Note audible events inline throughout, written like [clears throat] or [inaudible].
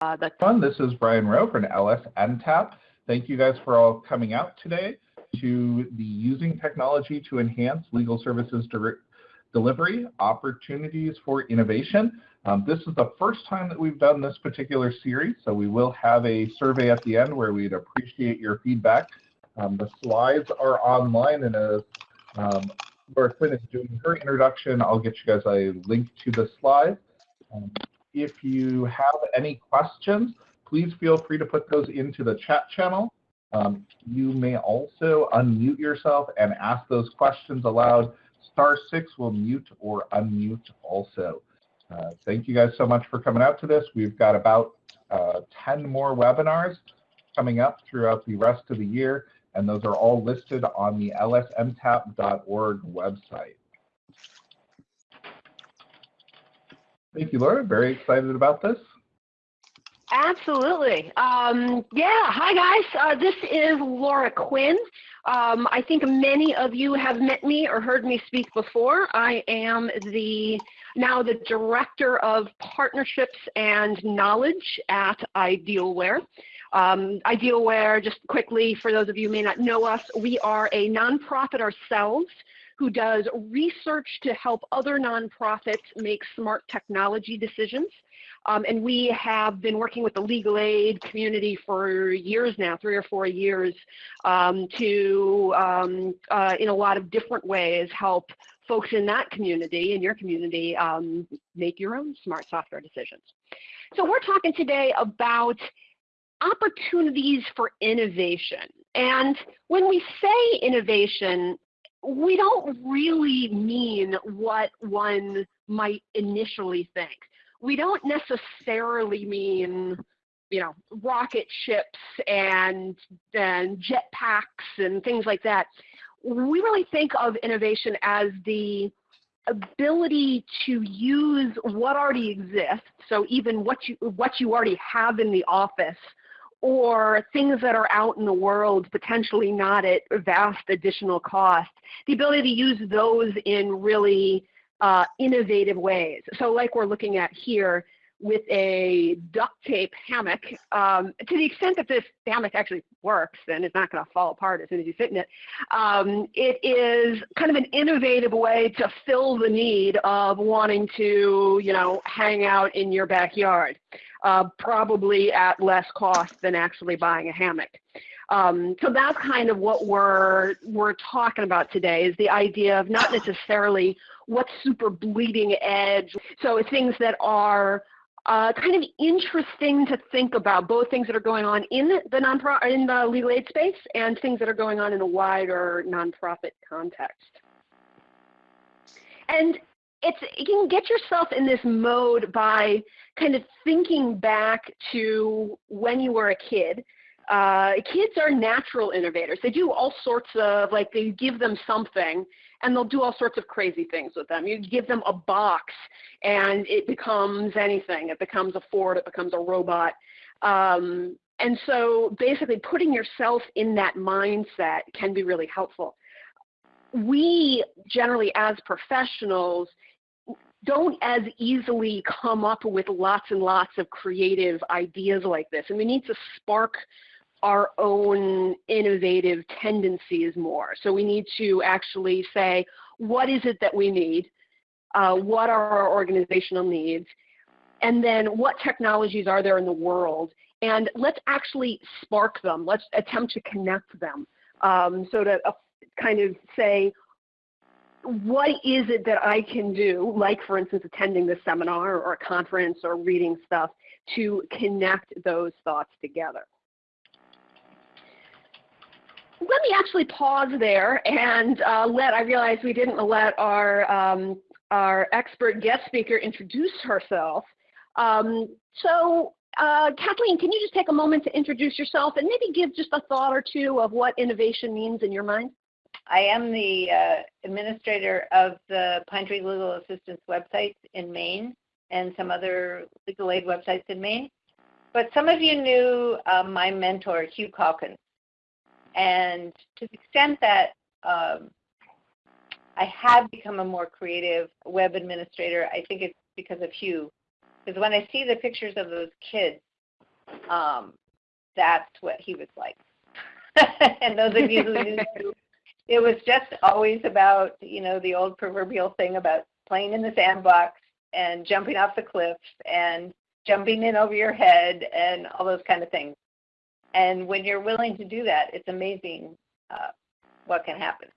Uh, the Fun. This is Brian Rowe from LSNTAP. Thank you guys for all coming out today to the Using Technology to Enhance Legal Services Delivery Opportunities for Innovation. Um, this is the first time that we've done this particular series, so we will have a survey at the end where we'd appreciate your feedback. Um, the slides are online and as um, Laura Quinn is doing her introduction, I'll get you guys a link to the slides. Um, if you have any questions, please feel free to put those into the chat channel. Um, you may also unmute yourself and ask those questions aloud. Star six will mute or unmute also. Uh, thank you guys so much for coming out to this. We've got about uh, 10 more webinars coming up throughout the rest of the year, and those are all listed on the lsntap.org website. Thank you, Laura. Very excited about this. Absolutely. Um, yeah. Hi, guys. Uh, this is Laura Quinn. Um, I think many of you have met me or heard me speak before. I am the now the Director of Partnerships and Knowledge at Idealware. Um, Idealware, just quickly, for those of you who may not know us, we are a nonprofit ourselves who does research to help other nonprofits make smart technology decisions. Um, and we have been working with the legal aid community for years now, three or four years, um, to, um, uh, in a lot of different ways, help folks in that community, in your community, um, make your own smart software decisions. So we're talking today about opportunities for innovation. And when we say innovation, we don't really mean what one might initially think. We don't necessarily mean, you know, rocket ships and, and jetpacks and things like that. We really think of innovation as the ability to use what already exists, so even what you, what you already have in the office, or things that are out in the world, potentially not at vast additional cost, the ability to use those in really uh, innovative ways. So like we're looking at here with a duct tape hammock, um, to the extent that this hammock actually works and it's not going to fall apart as soon as you sit in it, um, it is kind of an innovative way to fill the need of wanting to, you know, hang out in your backyard uh, probably at less cost than actually buying a hammock. Um, so that's kind of what we're we're talking about today is the idea of not necessarily what's super bleeding edge. So things that are uh, kind of interesting to think about, both things that are going on in the nonprofit in the legal aid space and things that are going on in a wider nonprofit context. And it's you can get yourself in this mode by kind of thinking back to when you were a kid. Uh, kids are natural innovators. They do all sorts of like they give them something and they'll do all sorts of crazy things with them. You give them a box and it becomes anything. It becomes a Ford, it becomes a robot. Um, and so basically putting yourself in that mindset can be really helpful. We generally as professionals don't as easily come up with lots and lots of creative ideas like this. And we need to spark our own innovative tendencies more. So we need to actually say, what is it that we need? Uh, what are our organizational needs? And then what technologies are there in the world? And let's actually spark them. Let's attempt to connect them. Um, so to uh, kind of say, what is it that I can do, like for instance attending this seminar or a conference or reading stuff, to connect those thoughts together. Let me actually pause there and uh, let, I realize we didn't let our, um, our expert guest speaker introduce herself. Um, so uh, Kathleen, can you just take a moment to introduce yourself and maybe give just a thought or two of what innovation means in your mind? I am the uh, administrator of the Pine Tree Legal Assistance websites in Maine and some other legal aid websites in Maine. But some of you knew uh, my mentor, Hugh Calkins. And to the extent that um, I have become a more creative web administrator, I think it's because of Hugh. Because when I see the pictures of those kids um, that's what he was like. [laughs] and those of you who knew, [laughs] it was just always about, you know, the old proverbial thing about playing in the sandbox and jumping off the cliffs and jumping in over your head and all those kind of things. And when you're willing to do that, it's amazing uh, what can happen.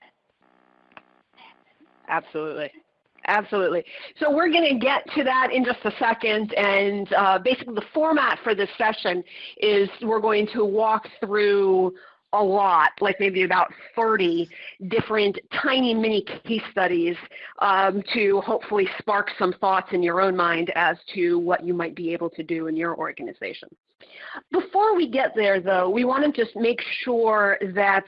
Absolutely. Absolutely. So we're going to get to that in just a second. And uh, basically the format for this session is we're going to walk through a lot, like maybe about 30 different tiny mini case studies um, to hopefully spark some thoughts in your own mind as to what you might be able to do in your organization. Before we get there though, we want to just make sure that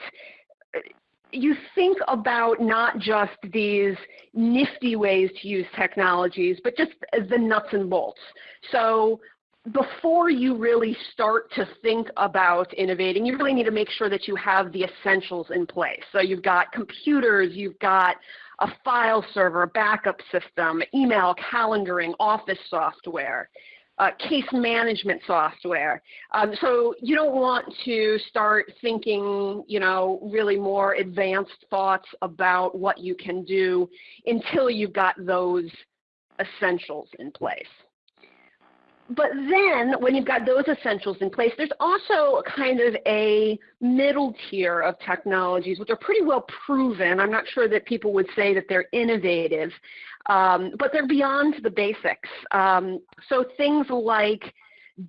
you think about not just these nifty ways to use technologies, but just the nuts and bolts. So before you really start to think about innovating, you really need to make sure that you have the essentials in place. So you've got computers, you've got a file server, a backup system, email, calendaring, office software uh, case management software. Um, so you don't want to start thinking, you know, really more advanced thoughts about what you can do until you've got those essentials in place. But then when you've got those essentials in place, there's also kind of a middle tier of technologies which are pretty well proven. I'm not sure that people would say that they're innovative, um, but they're beyond the basics. Um, so things like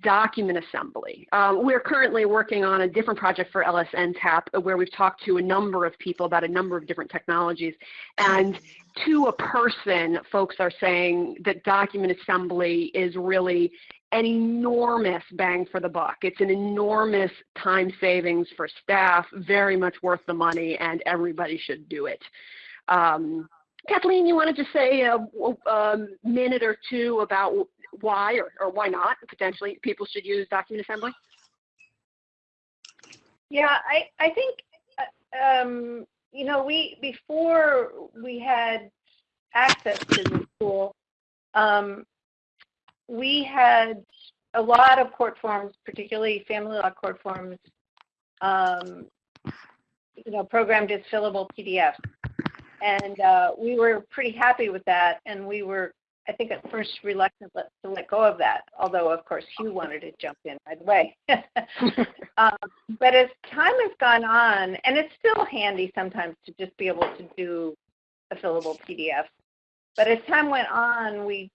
document assembly. Um, we're currently working on a different project for LSNTAP where we've talked to a number of people about a number of different technologies. And to a person, folks are saying that document assembly is really an enormous bang for the buck. It's an enormous time savings for staff, very much worth the money, and everybody should do it. Um, Kathleen, you wanted to say a, a minute or two about why or, or why not potentially people should use document assembly? Yeah, I, I think, uh, um, you know, we, before we had access to the tool, um, we had a lot of court forms, particularly family law court forms, um, you know, programmed as fillable PDFs. And uh, we were pretty happy with that. And we were, I think, at first reluctant to let go of that, although, of course, Hugh wanted to jump in right away. [laughs] um, but as time has gone on, and it's still handy sometimes to just be able to do a fillable PDF. But as time went on, we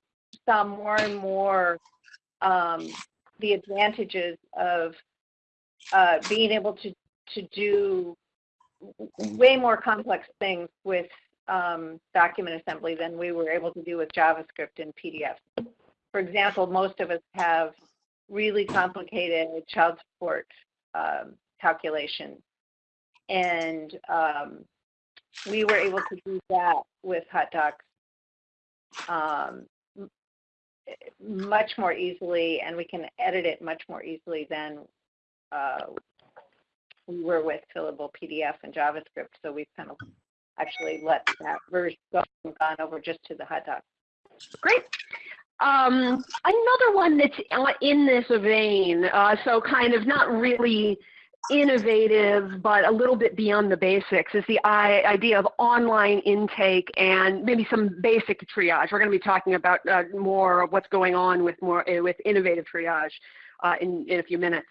saw more and more um, the advantages of uh, being able to, to do way more complex things with um, document assembly than we were able to do with JavaScript and PDF. For example, most of us have really complicated child support um, calculations. And um, we were able to do that with HotDocs um, much more easily, and we can edit it much more easily than uh, we were with fillable PDF and JavaScript, so we've kind of actually let that version go and gone over just to the HotDocs. Great. Um, another one that's in this vein, uh, so kind of not really innovative, but a little bit beyond the basics is the idea of online intake and maybe some basic triage. We're going to be talking about uh, more of what's going on with more with innovative triage uh, in, in a few minutes.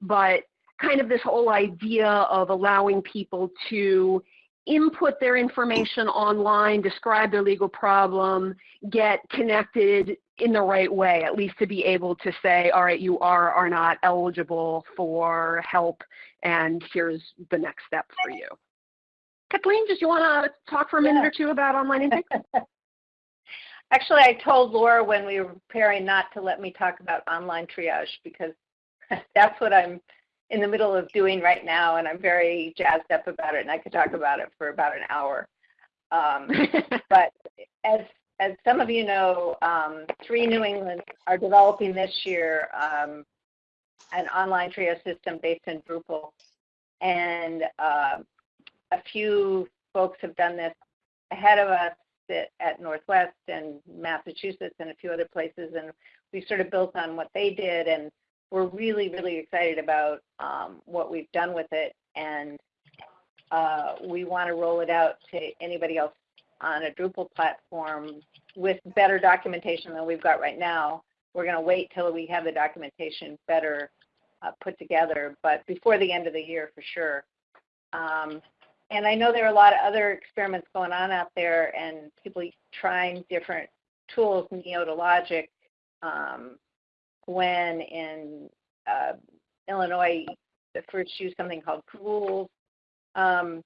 But kind of this whole idea of allowing people to input their information online, describe their legal problem, get connected in the right way, at least to be able to say, all right, you are or are not eligible for help, and here's the next step for you. Kathleen, did you want to talk for a minute yeah. or two about online intake? [laughs] Actually, I told Laura when we were preparing not to let me talk about online triage because [laughs] that's what I'm in the middle of doing right now, and I'm very jazzed up about it, and I could talk about it for about an hour. Um, [laughs] but as as some of you know, um, Three New England are developing this year um, an online triage system based in Drupal, and uh, a few folks have done this ahead of us at, at Northwest and Massachusetts and a few other places, and we sort of built on what they did and we're really, really excited about um, what we've done with it, and uh, we want to roll it out to anybody else on a Drupal platform with better documentation than we've got right now. We're going to wait till we have the documentation better uh, put together, but before the end of the year for sure. Um, and I know there are a lot of other experiments going on out there and people trying different tools, Neota Logic, um, when in uh, Illinois, the first used something called Pools. Um,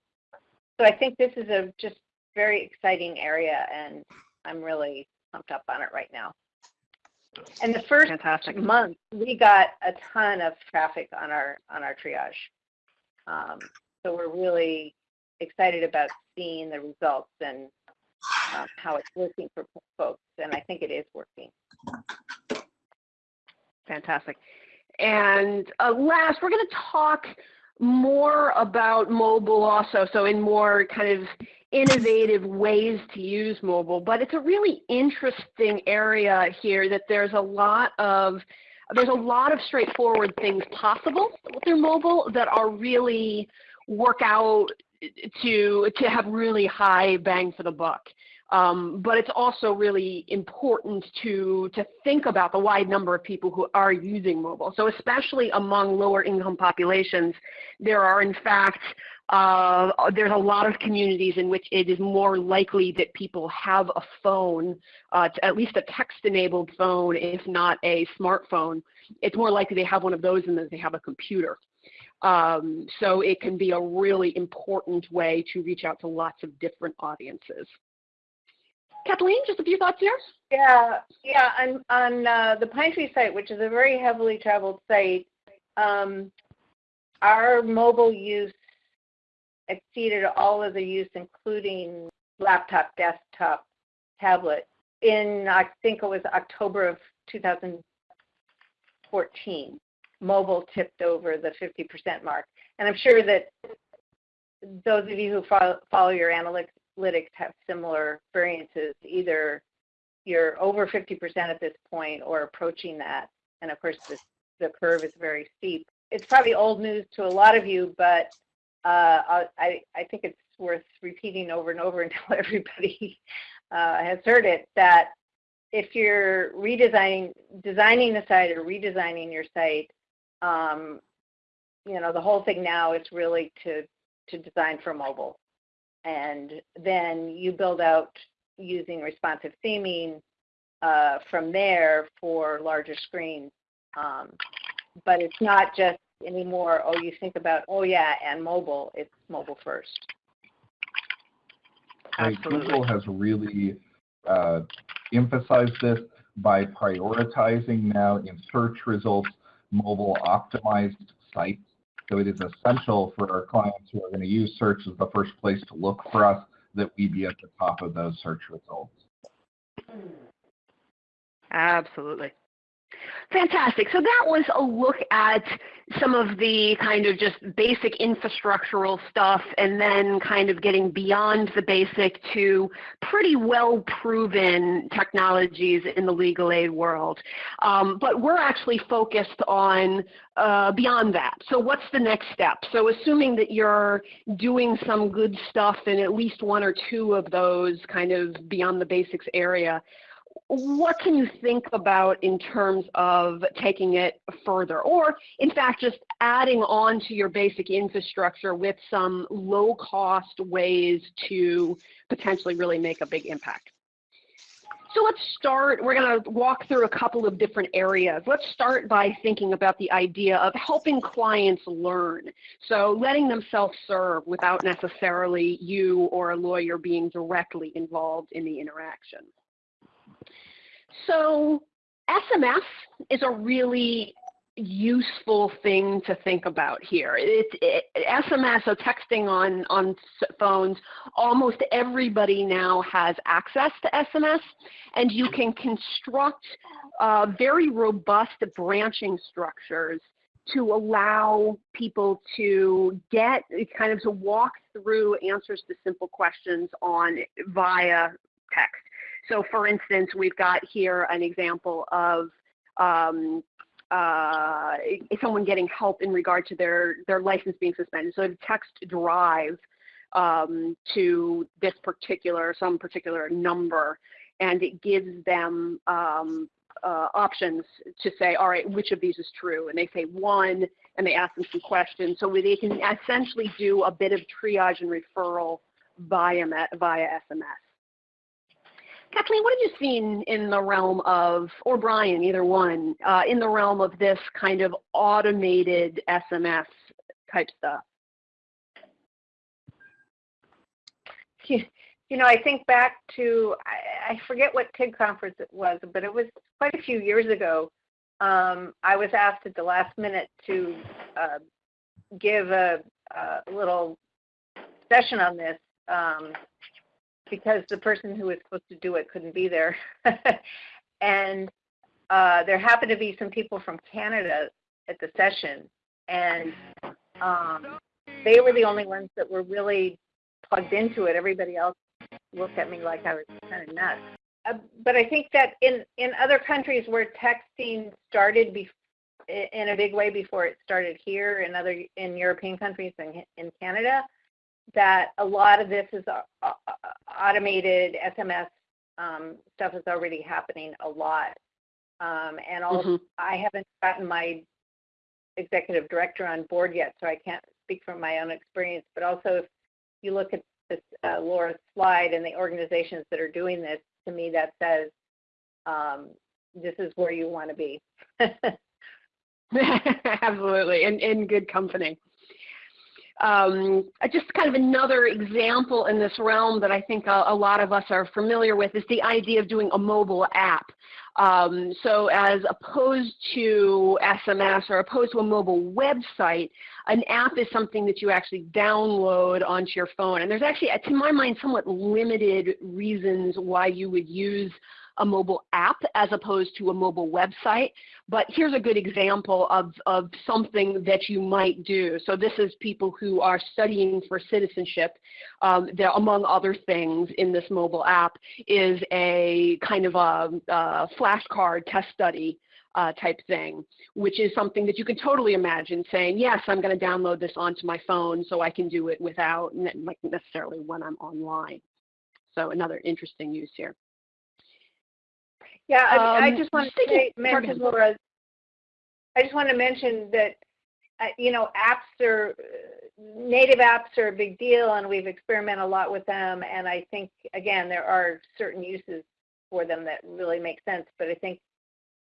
so I think this is a just very exciting area, and I'm really pumped up on it right now. And the first Fantastic. month, we got a ton of traffic on our on our triage. Um, so we're really excited about seeing the results and um, how it's working for folks. And I think it is working. Fantastic. And uh, last, we're going to talk more about mobile also, so in more kind of innovative ways to use mobile. But it's a really interesting area here that there's a lot of there's a lot of straightforward things possible through mobile that are really work out to to have really high bang for the buck. Um, but it's also really important to, to think about the wide number of people who are using mobile. So especially among lower income populations, there are in fact, uh, there's a lot of communities in which it is more likely that people have a phone, uh, at least a text-enabled phone, if not a smartphone. It's more likely they have one of those than that they have a computer. Um, so it can be a really important way to reach out to lots of different audiences. Kathleen, just a few thoughts here? Yeah, yeah. On on uh, the Pine Tree site, which is a very heavily traveled site, um, our mobile use exceeded all of the use, including laptop, desktop, tablet. In I think it was October of 2014, mobile tipped over the 50% mark, and I'm sure that those of you who follow, follow your analytics analytics have similar variances. Either you're over 50% at this point or approaching that. And of course, this, the curve is very steep. It's probably old news to a lot of you, but uh, I, I think it's worth repeating over and over [laughs] until everybody uh, has heard it, that if you're redesigning, designing the site or redesigning your site, um, you know, the whole thing now is really to, to design for mobile and then you build out using responsive theming uh, from there for larger screens. Um, but it's not just anymore, oh, you think about, oh yeah, and mobile, it's mobile first. Google has really uh, emphasized this by prioritizing now in search results mobile optimized sites so it is essential for our clients who are going to use search as the first place to look for us that we be at the top of those search results. Absolutely. Fantastic. So that was a look at some of the kind of just basic infrastructural stuff and then kind of getting beyond the basic to pretty well proven technologies in the legal aid world. Um, but we're actually focused on uh, beyond that. So what's the next step? So assuming that you're doing some good stuff in at least one or two of those kind of beyond the basics area, what can you think about in terms of taking it further? Or, in fact, just adding on to your basic infrastructure with some low cost ways to potentially really make a big impact? So let's start, we're going to walk through a couple of different areas. Let's start by thinking about the idea of helping clients learn. So letting them self-serve without necessarily you or a lawyer being directly involved in the interaction. So SMS is a really useful thing to think about here. It's it, SMS, so texting on, on phones, almost everybody now has access to SMS, and you can construct uh, very robust branching structures to allow people to get kind of to walk through answers to simple questions on via text. So for instance, we've got here an example of um, uh, someone getting help in regard to their, their license being suspended. So text drive um, to this particular, some particular number, and it gives them um, uh, options to say, all right, which of these is true? And they say one, and they ask them some questions. So they can essentially do a bit of triage and referral via, via SMS. Kathleen, what have you seen in the realm of, or Brian, either one, uh, in the realm of this kind of automated SMS type stuff? You know, I think back to, I, forget what TIG conference it was, but it was quite a few years ago. Um, I was asked at the last minute to uh, give a, a, little session on this um, because the person who was supposed to do it couldn't be there. [laughs] and uh, there happened to be some people from Canada at the session, and um, they were the only ones that were really plugged into it. Everybody else looked at me like I was kind of nuts. Uh, but I think that in, in other countries where texting started be, in a big way before it started here, in other in European countries and in Canada, that a lot of this is uh, uh, automated SMS um, stuff is already happening a lot. Um, and also, mm-hmm. I haven't gotten my executive director on board yet, so I can't speak from my own experience. But also, if you look at this uh, Laura's slide and the organizations that are doing this, to me that says um, this is where you want to be. [laughs] [laughs] Absolutely, in, in good company. Um, just kind of another example in this realm that I think a, a, lot of us are familiar with is the idea of doing a mobile app. Um, so as opposed to SMS or opposed to a mobile website, an app is something that you actually download onto your phone. And there's actually, to my mind, somewhat limited reasons why you would use a mobile app as opposed to a mobile website. But here's a good example of, of something that you might do. So this is people who are studying for citizenship. Um, there, among other things in this mobile app is a kind of a, a flashcard test study uh, type thing, which is something that you can totally imagine saying, yes, I'm going to download this onto my phone so I can do it without necessarily when I'm online. So another interesting use here. Yeah, I, um, [laughs] I just want to say, mention, Laura, I just want to mention that, uh, you know, apps are, native apps are a big deal and we've experimented a lot with them. And I think, again, there are certain uses for them that really make sense. But I think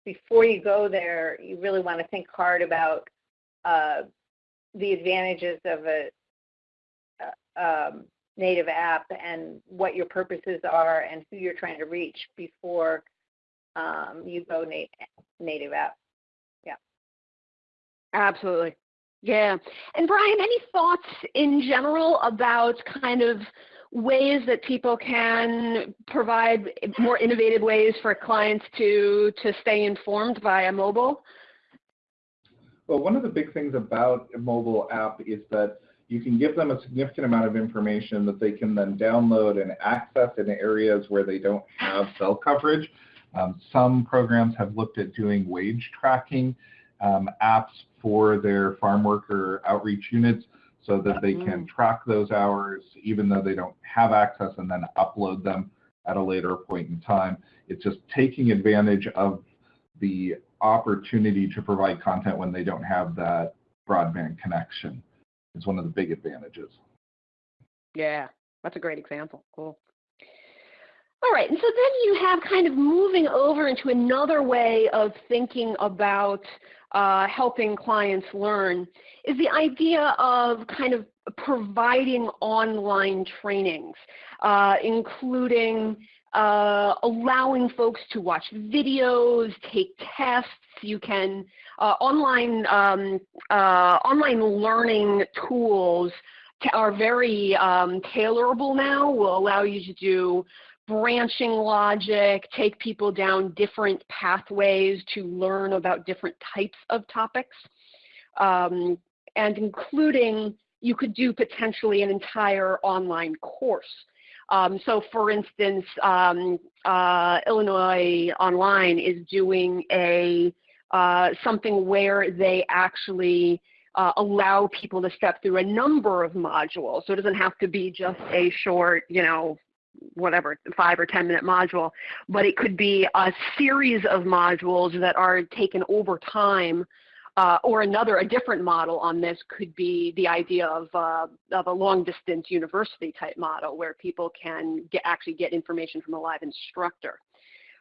before you go there, you really want to think hard about uh, the advantages of a, uh, um, native app and what your purposes are and who you're trying to reach before um, you go na native app. Yeah. Absolutely. Yeah. And Brian, any thoughts in general about kind of ways that people can provide more innovative ways for clients to, to stay informed via mobile? Well, one of the big things about a mobile app is that you can give them a significant amount of information that they can then download and access in areas where they don't have cell coverage. Um, some programs have looked at doing wage tracking um, apps for their farm worker outreach units so that they can mm. track those hours even though they don't have access and then upload them at a later point in time. It's just taking advantage of the opportunity to provide content when they don't have that broadband connection is one of the big advantages. Yeah, that's a great example. Cool. All right, and so then you have kind of moving over into another way of thinking about uh, helping clients learn is the idea of kind of providing online trainings, uh, including uh, allowing folks to watch videos, take tests. You can uh, online um, uh, online learning tools are very um, tailorable now. Will allow you to do branching logic, take people down different pathways to learn about different types of topics, um, and including you could do potentially an entire online course. Um, so for instance, um, uh, Illinois Online is doing a uh, something where they actually uh, allow people to step through a number of modules. So it doesn't have to be just a short, you know, whatever, five or 10 minute module, but it could be a series of modules that are taken over time uh, or another, a different model on this could be the idea of, uh, of a long distance university type model where people can get, actually get information from a live instructor.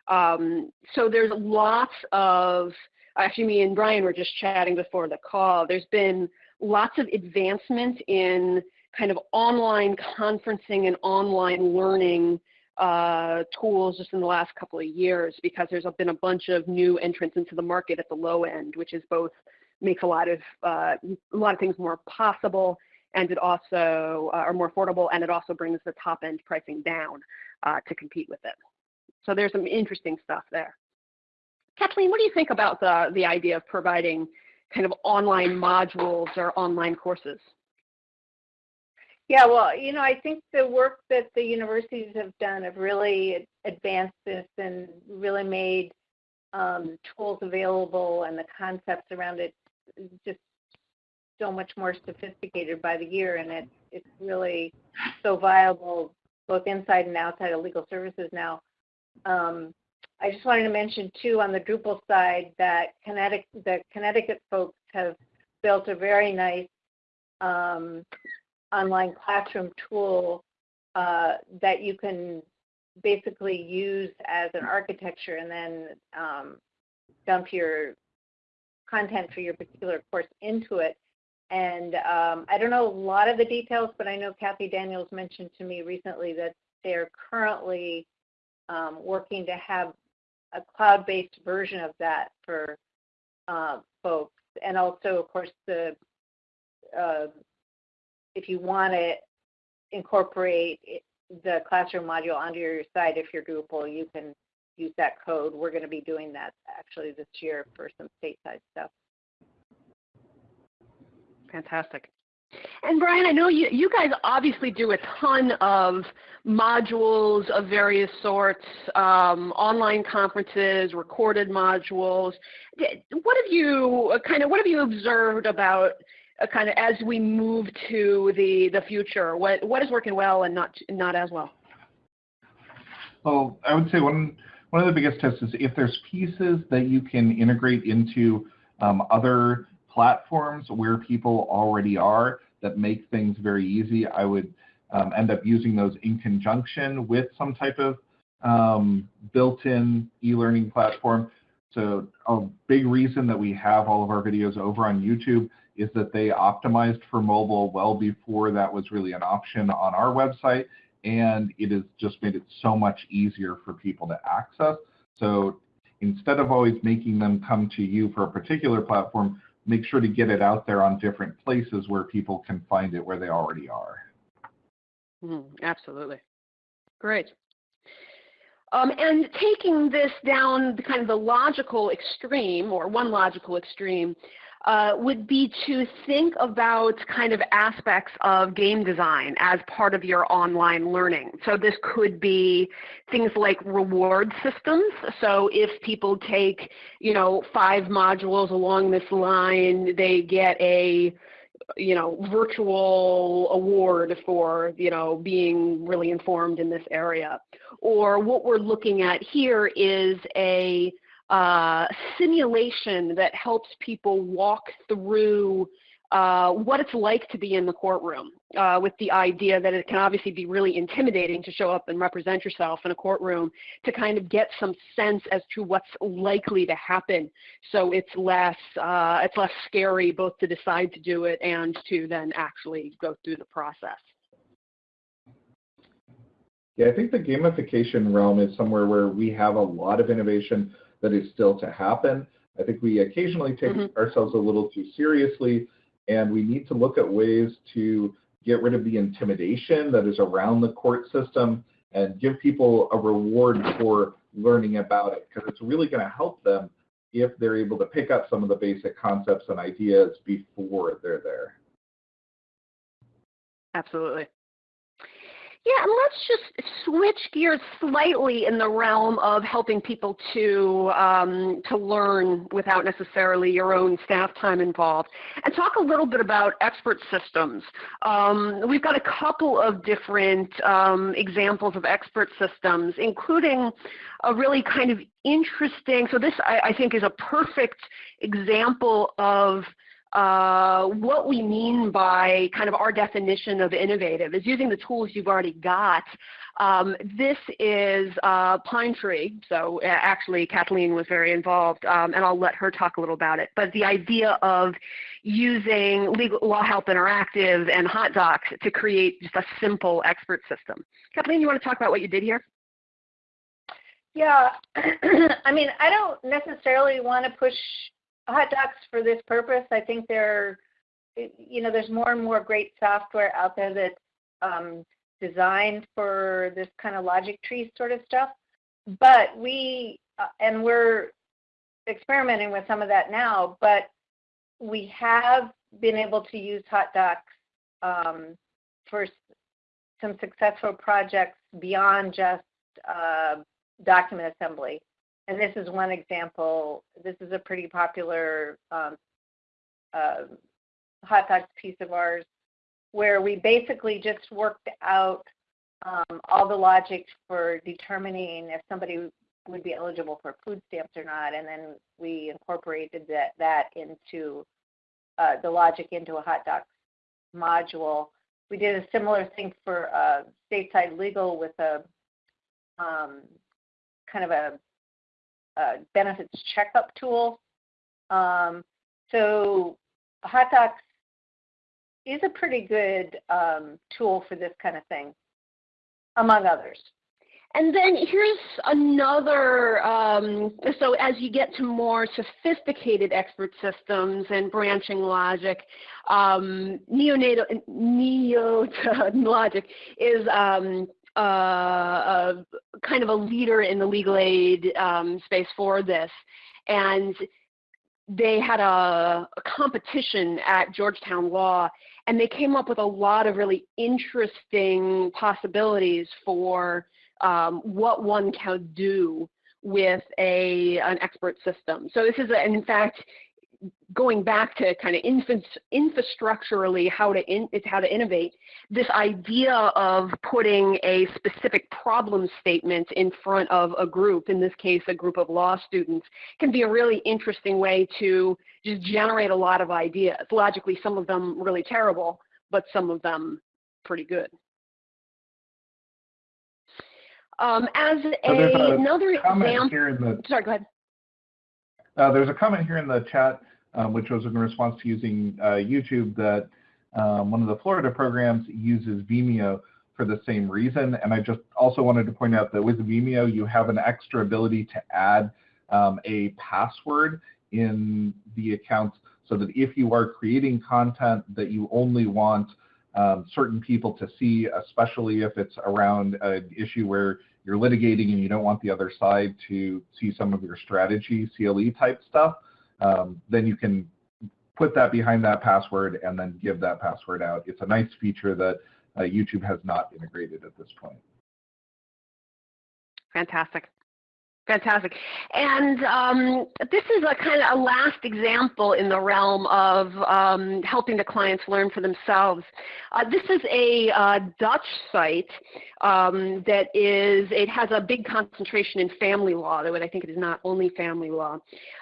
Um, so there's lots of, actually me and Brian were just chatting before the call, there's been lots of advancement in kind of online conferencing and online learning uh, tools just in the last couple of years because there's been a bunch of new entrants into the market at the low end, which is both makes a lot of uh, a lot of things more possible and it also uh, are more affordable and it also brings the top end pricing down uh, to compete with it. So there's some interesting stuff there. Kathleen, what do you think about the, the idea of providing kind of online modules or online courses? Yeah, well, you know, I think the work that the universities have done have really advanced this and really made um, tools available and the concepts around it just so much more sophisticated by the year, and it, it's really so viable both inside and outside of legal services now. Um, I just wanted to mention too on the Drupal side that Connecticut, the Connecticut folks have built a very nice um, online classroom tool uh, that you can basically use as an architecture and then um, dump your content for your particular course into it. And um, I don't know a lot of the details, but I know Kathy Daniels mentioned to me recently that they're currently um, working to have a cloud-based version of that for uh, folks. And also, of course, the uh, if you want to incorporate the classroom module onto your site, if you're Drupal, you can use that code. We're going to be doing that actually this year for some stateside stuff. Fantastic. And Brian, I know you, you guys obviously do a ton of modules of various sorts, um, online conferences, recorded modules. What have you uh, kind of what have you observed about uh, kind of as we move to the the future? What what is working well and not not as well? Well, I would say one one of the biggest tests is if there's pieces that you can integrate into um, other platforms where people already are that make things very easy, I would um, end up using those in conjunction with some type of um, built-in e-learning platform. So a big reason that we have all of our videos over on YouTube is that they optimized for mobile well before that was really an option on our website and it has just made it so much easier for people to access. So instead of always making them come to you for a particular platform, make sure to get it out there on different places where people can find it where they already are. Mm, absolutely. Great. Um, and taking this down the kind of the logical extreme, or one logical extreme, uh, would be to think about kind of aspects of game design as part of your online learning. So this could be things like reward systems. So if people take, you know, five modules along this line, they get a you know, virtual award for, you know, being really informed in this area. Or what we're looking at here is a uh, simulation that helps people walk through uh, what it's like to be in the courtroom uh, with the idea that it can obviously be really intimidating to show up and represent yourself in a courtroom to kind of get some sense as to what's likely to happen so it's less uh, it's less scary both to decide to do it and to then actually go through the process. Yeah, I think the gamification realm is somewhere where we have a lot of innovation that is still to happen. I think we occasionally take mm-hmm. ourselves a little too seriously, and we need to look at ways to get rid of the intimidation that is around the court system and give people a reward for learning about it because it's really going to help them if they're able to pick up some of the basic concepts and ideas before they're there. Absolutely. Yeah, and let's just switch gears slightly in the realm of helping people to um, to learn without necessarily your own staff time involved, and talk a little bit about expert systems. Um, we've got a couple of different um, examples of expert systems, including a really kind of interesting. So this, I, I think, is a perfect example of uh, what we mean by kind of our definition of innovative is using the tools you've already got. Um, this is uh, Pine Tree, so uh, actually Kathleen was very involved, um, and I'll let her talk a little about it. But the idea of using Legal Law Help Interactive and HotDocs to create just a simple expert system. Kathleen, you want to talk about what you did here? Yeah, [clears throat] I mean, I don't necessarily want to push HotDocs for this purpose. I think there, you know, there's more and more great software out there that's um, designed for this kind of logic tree sort of stuff. But we, uh, and we're experimenting with some of that now, but we have been able to use HotDocs um, for some successful projects beyond just uh, document assembly and this is one example. This is a pretty popular um, uh, HotDocs piece of ours where we basically just worked out um, all the logic for determining if somebody would be eligible for food stamps or not, and then we incorporated that, that into uh, the logic into a HotDocs module. We did a similar thing for uh, stateside legal with a um, kind of a benefits checkup tool. Um, so HotDocs is a pretty good um, tool for this kind of thing, among others. And then here's another, um, so as you get to more sophisticated expert systems and branching logic, um, neonatal, neo [laughs] logic is um, uh, kind of a leader in the legal aid um, space for this. And they had a, a, competition at Georgetown Law, and they came up with a lot of really interesting possibilities for um, what one can do with a an expert system. So this is, a, and in fact, going back to kind of infrastructurally how to in, how to innovate, this idea of putting a specific problem statement in front of a group, in this case a group of law students, can be a really interesting way to just generate a lot of ideas. Logically, some of them really terrible, but some of them pretty good. Um, as so a, another example, here in the, sorry, go ahead. Uh, there's a comment here in the chat which was in response to using uh, YouTube that um, one of the Florida programs uses Vimeo for the same reason. And I just also wanted to point out that with Vimeo, you have an extra ability to add um, a password in the accounts so that if you are creating content that you only want um, certain people to see, especially if it's around an issue where you're litigating and you don't want the other side to see some of your strategy, CLE type stuff, um, then you can put that behind that password and then give that password out. It's a nice feature that uh, YouTube has not integrated at this point. Fantastic. Fantastic. And um, this is a kind of a last example in the realm of um, helping the clients learn for themselves. Uh, this is a uh, Dutch site um, that is, it has a big concentration in family law, though I think it is not only family law.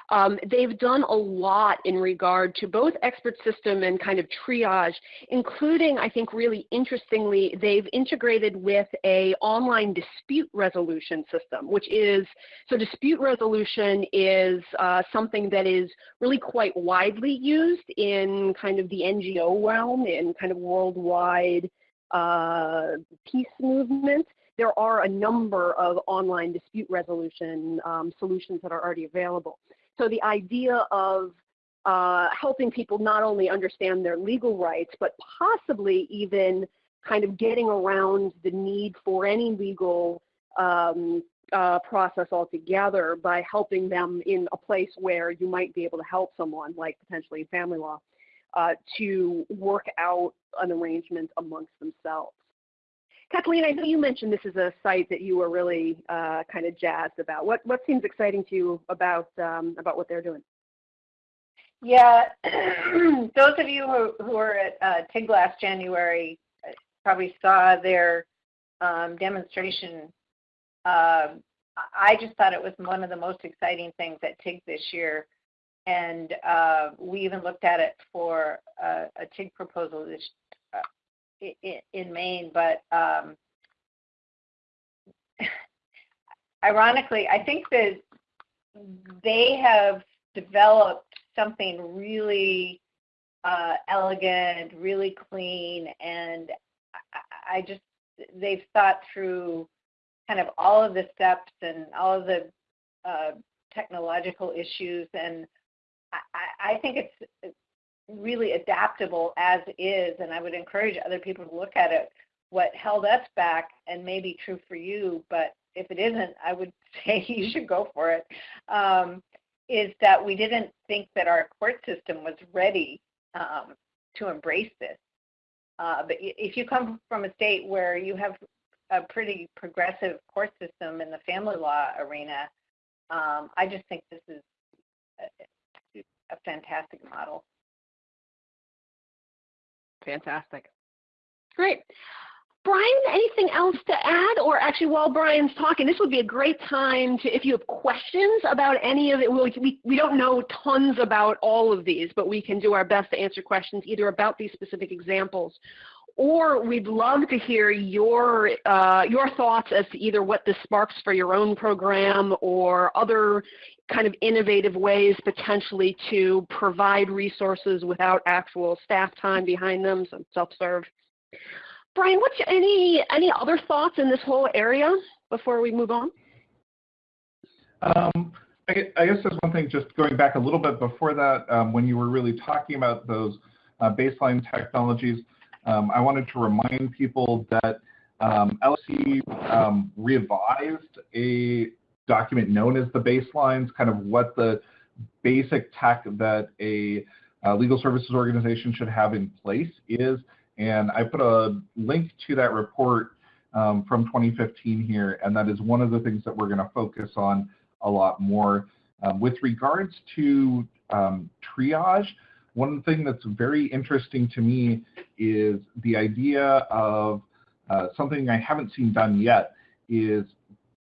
Um, they've done a lot in regard to both expert system and kind of triage, including, I think really interestingly, they've integrated with a online dispute resolution system, which is, so dispute resolution is uh, something that is really quite widely used in kind of the NGO realm, in kind of worldwide uh, peace movement there are a number of online dispute resolution um, solutions that are already available. So the idea of uh, helping people not only understand their legal rights, but possibly even kind of getting around the need for any legal um, uh, process altogether by helping them in a place where you might be able to help someone, like potentially family law, uh, to work out an arrangement amongst themselves. Kathleen, I know you mentioned this is a site that you were really uh, kind of jazzed about. What what seems exciting to you about um, about what they're doing? Yeah, [clears throat] those of you who, who were at uh, TIG last January uh, probably saw their um, demonstration. Uh, I just thought it was one of the most exciting things at TIG this year. And uh, we even looked at it for a TIG proposal this, uh, in, in Maine. But um, [laughs] ironically, I think that they have developed something really uh, elegant, really clean, and I, I, just they've thought through kind of all of the steps and all of the uh, technological issues, and I, I think it's really adaptable as is, and I would encourage other people to look at it. What held us back, and may be true for you, but if it isn't, I would [laughs] say you should go for it. Um, is that we didn't think that our court system was ready um, to embrace this. Uh, but if you come from a state where you have a pretty progressive court system in the family law arena, um, I just think this is a, fantastic model. Fantastic. Great. Brian, anything else to add? Or actually, while Brian's talking, this would be a great time to, if you have questions about any of it, we, we don't know tons about all of these, but we can do our best to answer questions either about these specific examples or we'd love to hear your, uh, your thoughts as to either what this sparks for your own program or other kind of innovative ways potentially to provide resources without actual staff time behind them, so self-serve. Brian, what's any any other thoughts in this whole area before we move on? Um, I, I, guess there's one thing just going back a little bit before that, um, when you were really talking about those uh, baseline technologies, um, I wanted to remind people that um, um, revised a document known as the baselines, kind of what the basic tech that a uh, legal services organization should have in place is. And I put a link to that report um, from 2015 here, and that is one of the things that we're going to focus on a lot more. Um, with regards to um, triage, one thing that's very interesting to me is the idea of uh, something I haven't seen done yet is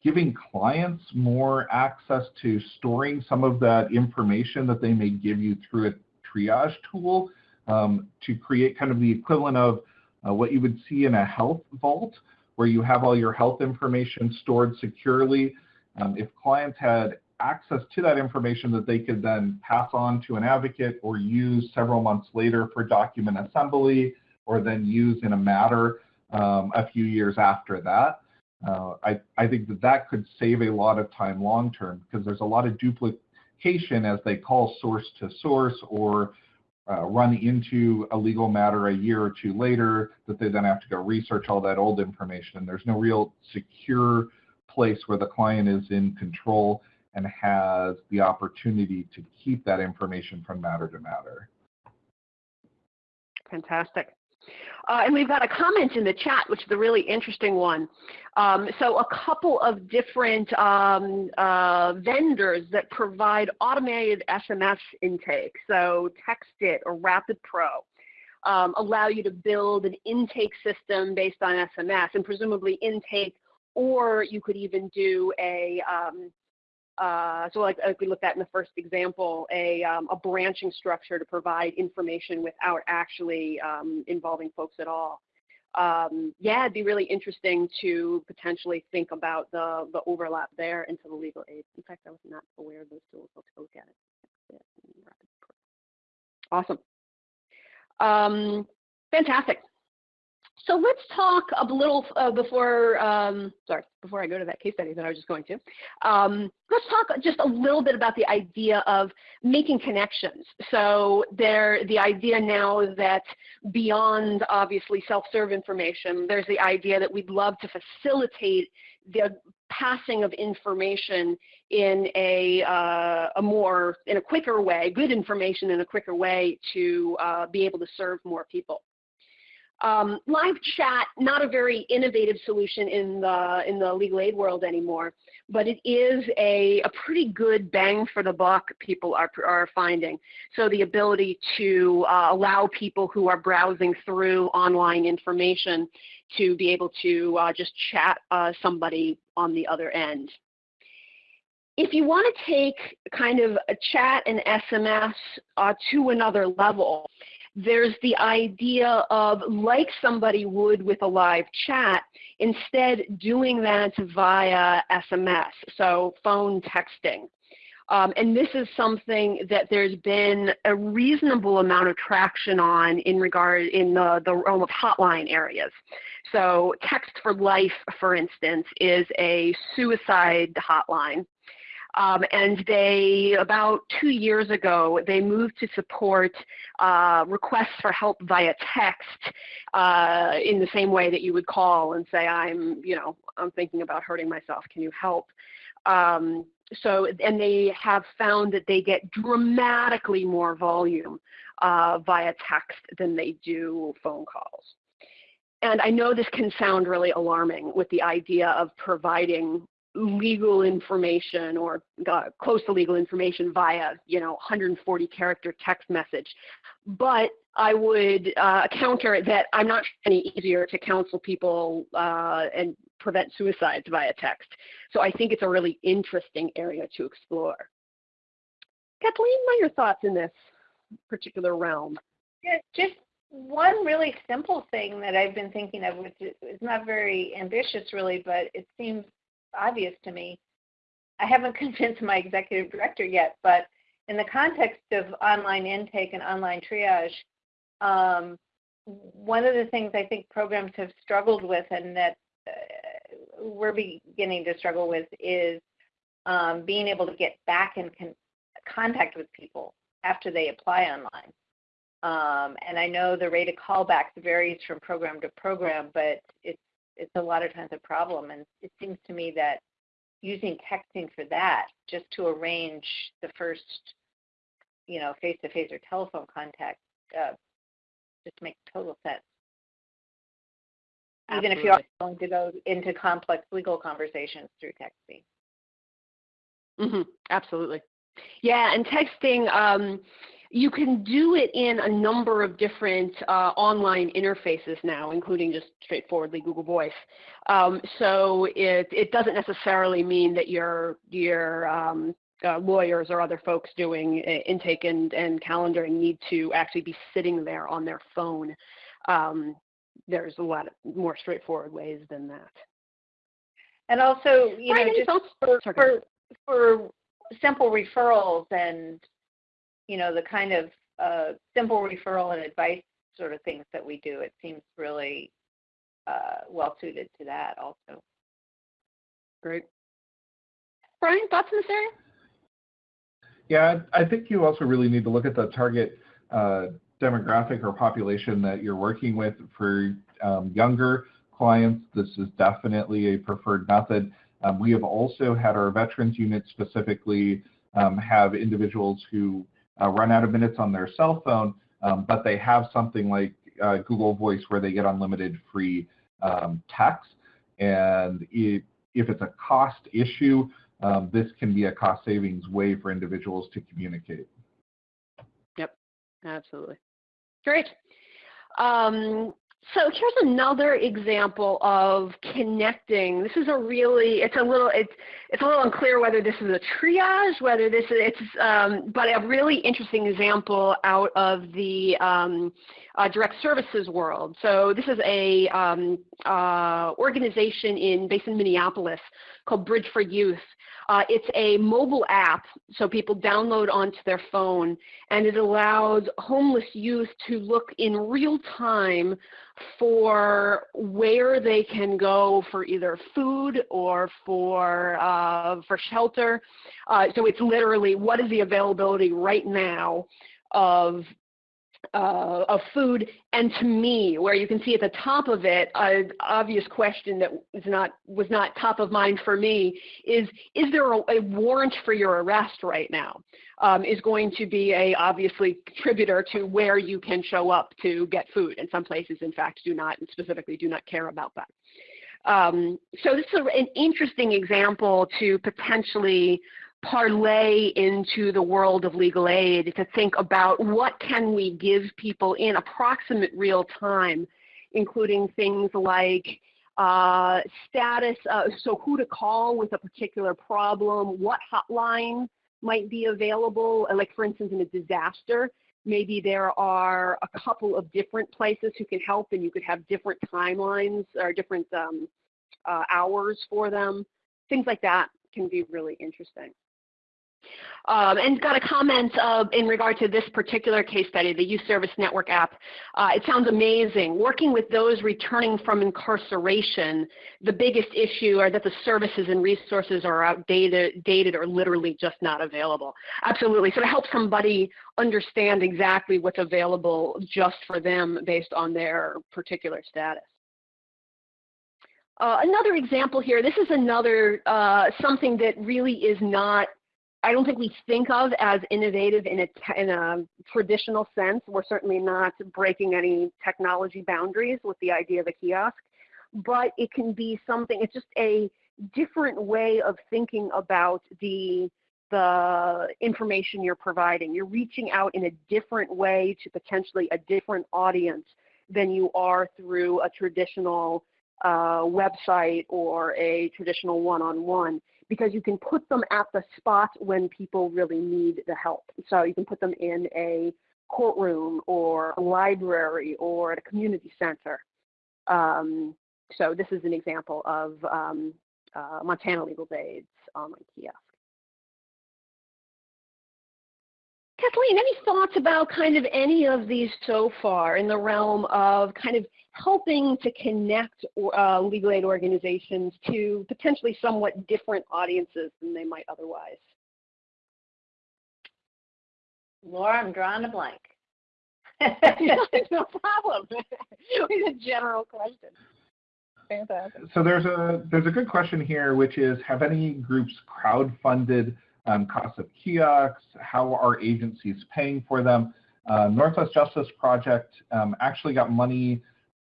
giving clients more access to storing some of that information that they may give you through a triage tool um, to create kind of the equivalent of uh, what you would see in a health vault, where you have all your health information stored securely. Um, if clients had access to that information that they could then pass on to an advocate or use several months later for document assembly, or then use in a matter um, a few years after that. Uh, I, I think that that could save a lot of time long term because there's a lot of duplication as they call source to source or uh, run into a legal matter a year or two later that they then have to go research all that old information. There's no real secure place where the client is in control and has the opportunity to keep that information from matter to matter. Fantastic. Uh, and we've got a comment in the chat, which is a really interesting one. Um, so a couple of different um, uh, vendors that provide automated SMS intake, so TextIt or Rapid Pro, um, allow you to build an intake system based on SMS and presumably intake, or you could even do a um, uh, so like, like we looked at in the first example, a, um, a branching structure to provide information without actually um, involving folks at all. Um, yeah, it'd be really interesting to potentially think about the, the overlap there into the legal aid. In fact, I was not aware of those tools. Look at it. Awesome. Um, fantastic. So let's talk a little uh, before, um, sorry, before I go to that case study that I was just going to. Um, let's talk just a little bit about the idea of making connections. So there, the idea now that beyond obviously self-serve information, there's the idea that we'd love to facilitate the passing of information in a, uh, a more, in a quicker way, good information in a quicker way to uh, be able to serve more people. Um, live chat, not a very innovative solution in the in the legal aid world anymore, but it is a, a pretty good bang for the buck people are, are finding. So the ability to uh, allow people who are browsing through online information to be able to uh, just chat uh, somebody on the other end. If you want to take kind of a chat and SMS uh, to another level, there's the idea of like somebody would with a live chat, instead doing that via SMS, so phone texting. Um, and this is something that there's been a reasonable amount of traction on in regard in the, the realm of hotline areas. So Text for Life, for instance, is a suicide hotline. Um, and they, about two years ago, they moved to support uh, requests for help via text uh, in the same way that you would call and say, I'm, you know, I'm thinking about hurting myself, can you help? Um, so, and they have found that they get dramatically more volume uh, via text than they do phone calls. And I know this can sound really alarming with the idea of providing legal information or close to legal information via, you know, 140 character text message. But I would uh, counter that I'm not any easier to counsel people uh, and prevent suicides via text. So I think it's a really interesting area to explore. Kathleen, what are your thoughts in this particular realm? Yeah, just one really simple thing that I've been thinking of, which is not very ambitious really, but it seems obvious to me. I haven't [laughs] convinced my executive director yet, but in the context of online intake and online triage, um, one of the things I think programs have struggled with and that uh, we're beginning to struggle with is um, being able to get back in con contact with people after they apply online. Um, and I know the rate of callbacks varies from program to program, but it's it's a lot of times a problem. And it seems to me that using texting for that, just to arrange the first, you know, face-to-face or telephone contact, uh, just makes total sense. Absolutely. Even if you're going to go into complex legal conversations through texting. Mm -hmm. Absolutely. Yeah, and texting, um, you can do it in a number of different uh, online interfaces now, including just straightforwardly Google Voice. Um, so it, it doesn't necessarily mean that your, your um, uh, lawyers or other folks doing uh, intake and, and calendaring need to actually be sitting there on their phone. Um, there's a lot more straightforward ways than that. And also, you know, just for, for, for simple referrals and you know, the kind of uh, simple referral and advice sort of things that we do, it seems really uh, well suited to that also. Great. Brian, thoughts in this area? Yeah, I think you also really need to look at the target uh, demographic or population that you're working with. For um, younger clients, this is definitely a preferred method. Um, we have also had our veterans unit specifically um, have individuals who uh, run out of minutes on their cell phone, um, but they have something like uh, Google Voice where they get unlimited free um, text. And if, if it's a cost issue, um, this can be a cost savings way for individuals to communicate. Yep, absolutely. Great. Um, so here's another example of connecting. This is a really, it's a little, it's, it's a little unclear whether this is a triage, whether this is, it's, um, but a really interesting example out of the um, uh, direct services world. So this is a um, uh, organization in, based in Minneapolis called Bridge for Youth. Uh, it's a mobile app, so people download onto their phone, and it allows homeless youth to look in real time for where they can go for either food or for uh, for shelter. Uh, so it's literally what is the availability right now of uh, of food and to me, where you can see at the top of it, an obvious question that was not was not top of mind for me is: Is there a, a warrant for your arrest right now? Um, is going to be a obviously contributor to where you can show up to get food, and some places, in fact, do not, and specifically do not care about that. Um, so this is an interesting example to potentially parlay into the world of legal aid to think about what can we give people in approximate real time, including things like uh, status, uh, so who to call with a particular problem, what hotline might be available, like for instance in a disaster, maybe there are a couple of different places who can help and you could have different timelines or different um, uh, hours for them. Things like that can be really interesting. Um, and got a comment uh, in regard to this particular case study, the Youth Service Network app. Uh, it sounds amazing. Working with those returning from incarceration, the biggest issue are that the services and resources are outdated dated, or literally just not available. Absolutely. So to help somebody understand exactly what's available just for them based on their particular status. Uh, another example here, this is another, uh, something that really is not I don't think we think of as innovative in a, in a traditional sense. We're certainly not breaking any technology boundaries with the idea of a kiosk, but it can be something, it's just a different way of thinking about the, the information you're providing. You're reaching out in a different way to potentially a different audience than you are through a traditional uh, website or a traditional one-on-one. -on -one because you can put them at the spot when people really need the help. So you can put them in a courtroom or a library or at a community center. Um, so this is an example of um, uh, Montana Legal Aid's online kiosk. Kathleen, any thoughts about kind of any of these so far in the realm of kind of helping to connect uh, legal aid organizations to potentially somewhat different audiences than they might otherwise? Laura, I'm drawing a blank. [laughs] no [laughs] problem. it's a general question. Fantastic. So there's a there's a good question here, which is have any groups crowdfunded um, costs of kiosks? How are agencies paying for them? Uh, Northwest Justice Project um, actually got money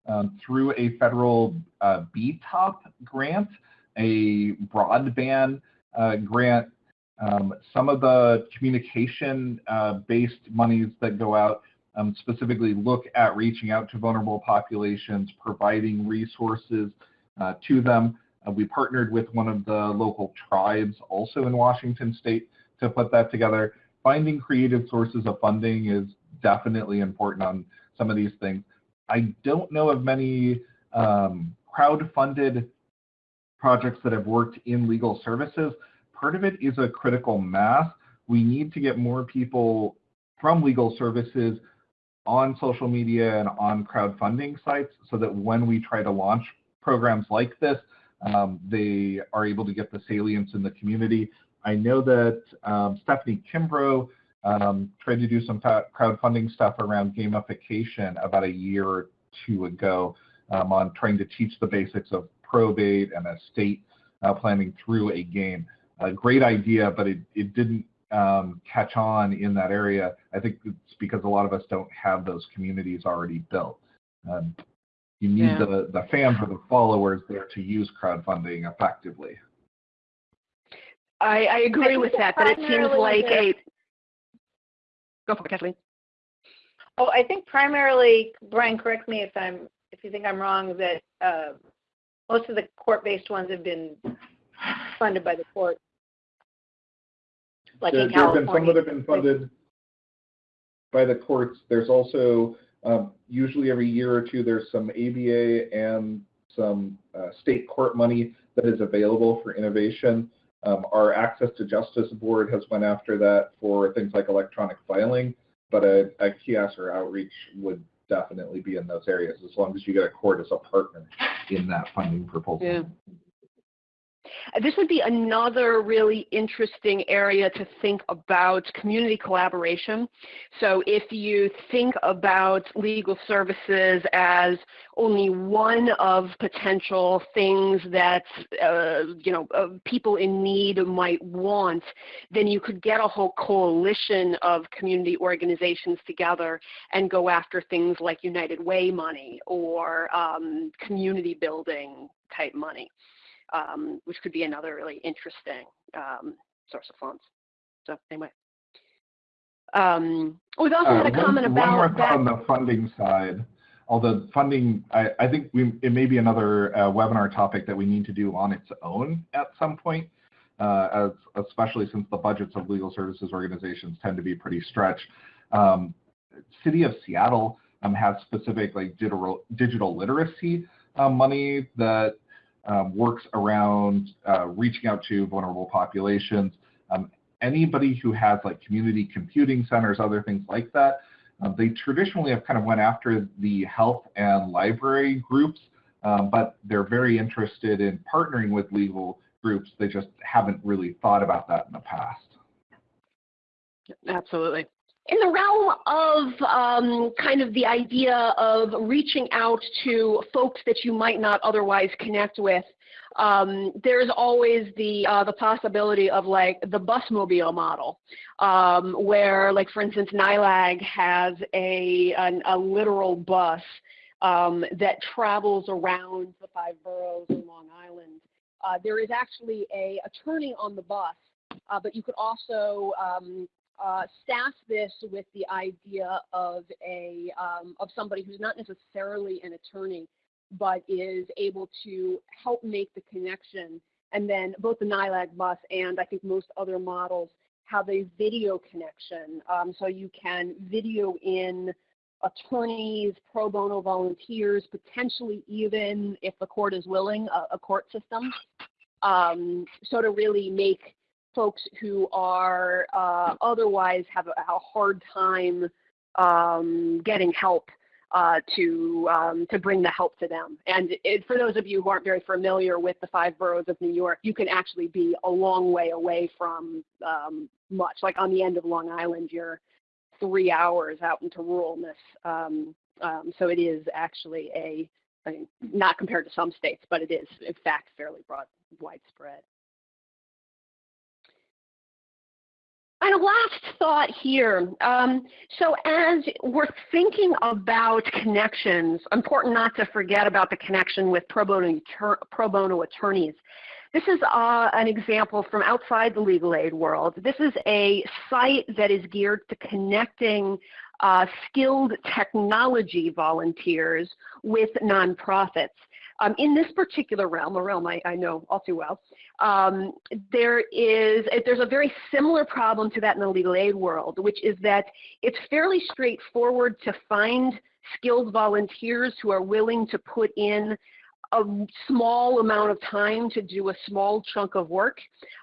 um, through a federal uh, BTOP grant, a broadband uh, grant. Um, some of the communication-based uh, monies that go out um, specifically look at reaching out to vulnerable populations, providing resources uh, to them. Uh, we partnered with one of the local tribes also in Washington state to put that together. Finding creative sources of funding is definitely important on some of these things. I don't know of many um, crowd-funded projects that have worked in legal services. Part of it is a critical mass. We need to get more people from legal services on social media and on crowdfunding sites so that when we try to launch programs like this, um, they are able to get the salience in the community. I know that um, Stephanie Kimbro um, tried to do some crowdfunding stuff around gamification about a year or two ago um, on trying to teach the basics of probate and estate uh, planning through a game. A great idea, but it, it didn't um, catch on in that area. I think it's because a lot of us don't have those communities already built. Um, you need yeah. the, the fans or the followers there to use crowdfunding effectively. I, I agree I with that, but it seems like a Go for it, Kathleen. Oh, I think primarily, Brian, correct me if I'm if you think I'm wrong, that uh, most of the court-based ones have been funded by the court, like there, in California. There have been some that have been funded by the courts. There's also um, usually every year or two there's some ABA and some uh, state court money that is available for innovation. Um, our Access to Justice Board has went after that for things like electronic filing, but a, a kiosk or outreach would definitely be in those areas as long as you get a court as a partner in that funding proposal. Yeah. This would be another really interesting area to think about community collaboration. So if you think about legal services as only one of potential things that uh, you know uh, people in need might want, then you could get a whole coalition of community organizations together and go after things like United Way money or um, community building type money, um, which could be another really interesting um, source of funds. So anyway. Um, we've also Uh, had a one- comment One more that. on the funding side. Although funding, I, I think we, it may be another uh, webinar topic that we need to do on its own at some point, uh, as, especially since the budgets of legal services organizations tend to be pretty stretched. Um, City of Seattle um, has specific like digital, digital literacy uh, money that um, works around uh, reaching out to vulnerable populations. Um, anybody who has like community computing centers, other things like that, um, they traditionally have kind of went after the health and library groups, um, but they're very interested in partnering with legal groups. They just haven't really thought about that in the past. Absolutely. In the realm of um, kind of the idea of reaching out to folks that you might not otherwise connect with, um, there's always the uh, the possibility of like the busmobile model, um, where like for instance NYLAG has a an, a literal bus um, that travels around the five boroughs in Long Island. Uh, there is actually a attorney on the bus, uh, but you could also um, uh, staff this with the idea of a um, of somebody who's not necessarily an attorney, but is able to help make the connection. And then both the NYLAG bus and I think most other models have a video connection, um, so you can video in attorneys, pro bono volunteers, potentially even if the court is willing, a, a court system. Um, so to really make folks who are uh, otherwise have a, a hard time um, getting help uh, to um, to bring the help to them. And it, for those of you who aren't very familiar with the five boroughs of New York, you can actually be a long way away from um, much. Like on the end of Long Island, you're three hours out into ruralness. Um, um, so it is actually a, I mean, not compared to some states, but it is in fact fairly broad, widespread. And a last thought here. Um, so as we're thinking about connections, important not to forget about the connection with pro bono, pro bono attorneys. This is uh, an example from outside the legal aid world. This is a site that is geared to connecting uh, skilled technology volunteers with nonprofits. Um, in this particular realm, a realm I, I know all too well, um, there is there's a very similar problem to that in the legal aid world, which is that it's fairly straightforward to find skilled volunteers who are willing to put in a small amount of time to do a small chunk of work.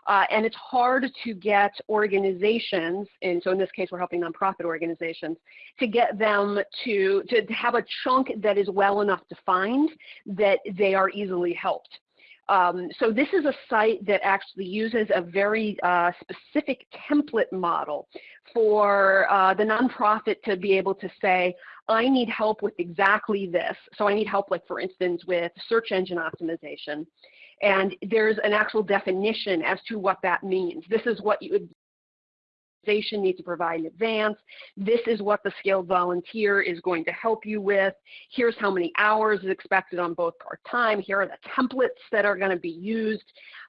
Uh, and it's hard to get organizations, and so in this case we're helping nonprofit organizations, to get them to, to have a chunk that is well enough defined that they are easily helped. Um, so this is a site that actually uses a very uh, specific template model for uh, the nonprofit to be able to say, I need help with exactly this. So I need help, like for instance, with search engine optimization. And there's an actual definition as to what that means. This is what you organization needs to provide in advance. This is what the skilled volunteer is going to help you with. Here's how many hours is expected on both part-time. Here are the templates that are going to be used.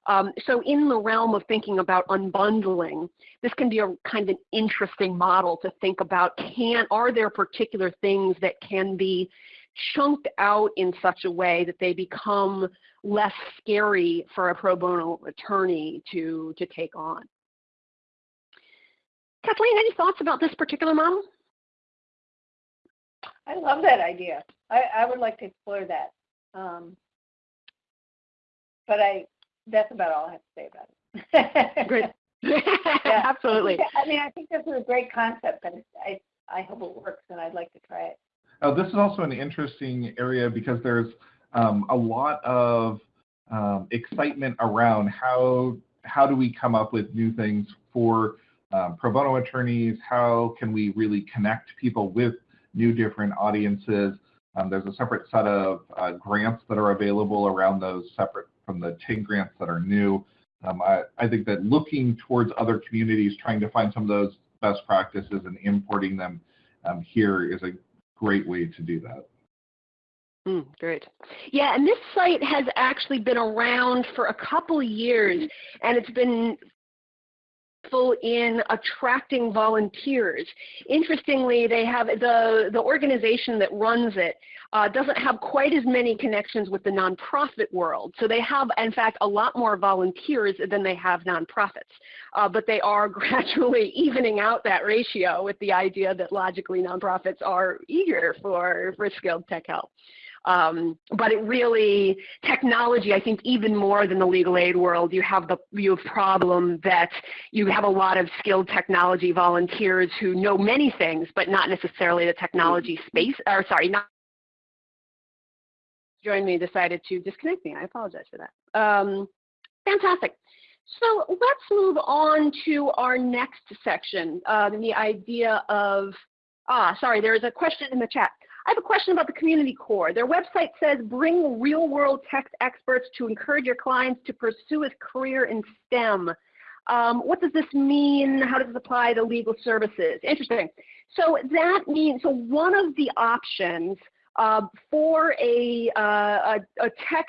Um, so in the realm of thinking about unbundling, this can be a kind of an interesting model to think about. Can Are there particular things that can be chunked out in such a way that they become less scary for a pro bono attorney to, to take on? Kathleen, any thoughts about this particular model? I love that idea. I, I would like to explore that. Um, but I, that's about all I have to say about it. Great. [laughs] [laughs] Absolutely. I mean, I think this is a great concept, and I, I hope it works, and I'd like to try it. Uh, this is also an interesting area because there's um, a lot of um, excitement around how how do we come up with new things for um, pro bono attorneys? How can we really connect people with new different audiences? Um, there's a separate set of uh, grants that are available around those separate from the TIG grants that are new. Um, I, I, think that looking towards other communities, trying to find some of those best practices and importing them um, here is a great way to do that. Mm, great. Yeah, and this site has actually been around for a couple years, and it's been in attracting volunteers. Interestingly, they have the, the organization that runs it uh, doesn't have quite as many connections with the nonprofit world. So they have, in fact, a lot more volunteers than they have nonprofits. Uh, but they are [laughs] gradually evening out that ratio with the idea that logically nonprofits are eager for, for skilled tech help. Um, but it really, technology, I think even more than the legal aid world, you have the you have problem that you have a lot of skilled technology volunteers who know many things, but not necessarily the technology space, or sorry, not joined me decided to disconnect me. I apologize for that. Um, fantastic. So let's move on to our next section, uh, the idea of, ah, sorry, there is a question in the chat. I have a question about the Community core. Their website says bring real world tech experts to encourage your clients to pursue a career in STEM. Um, what does this mean? How does it apply to legal services? Interesting. So that means, so one of the options uh, for a, uh, a, a tech,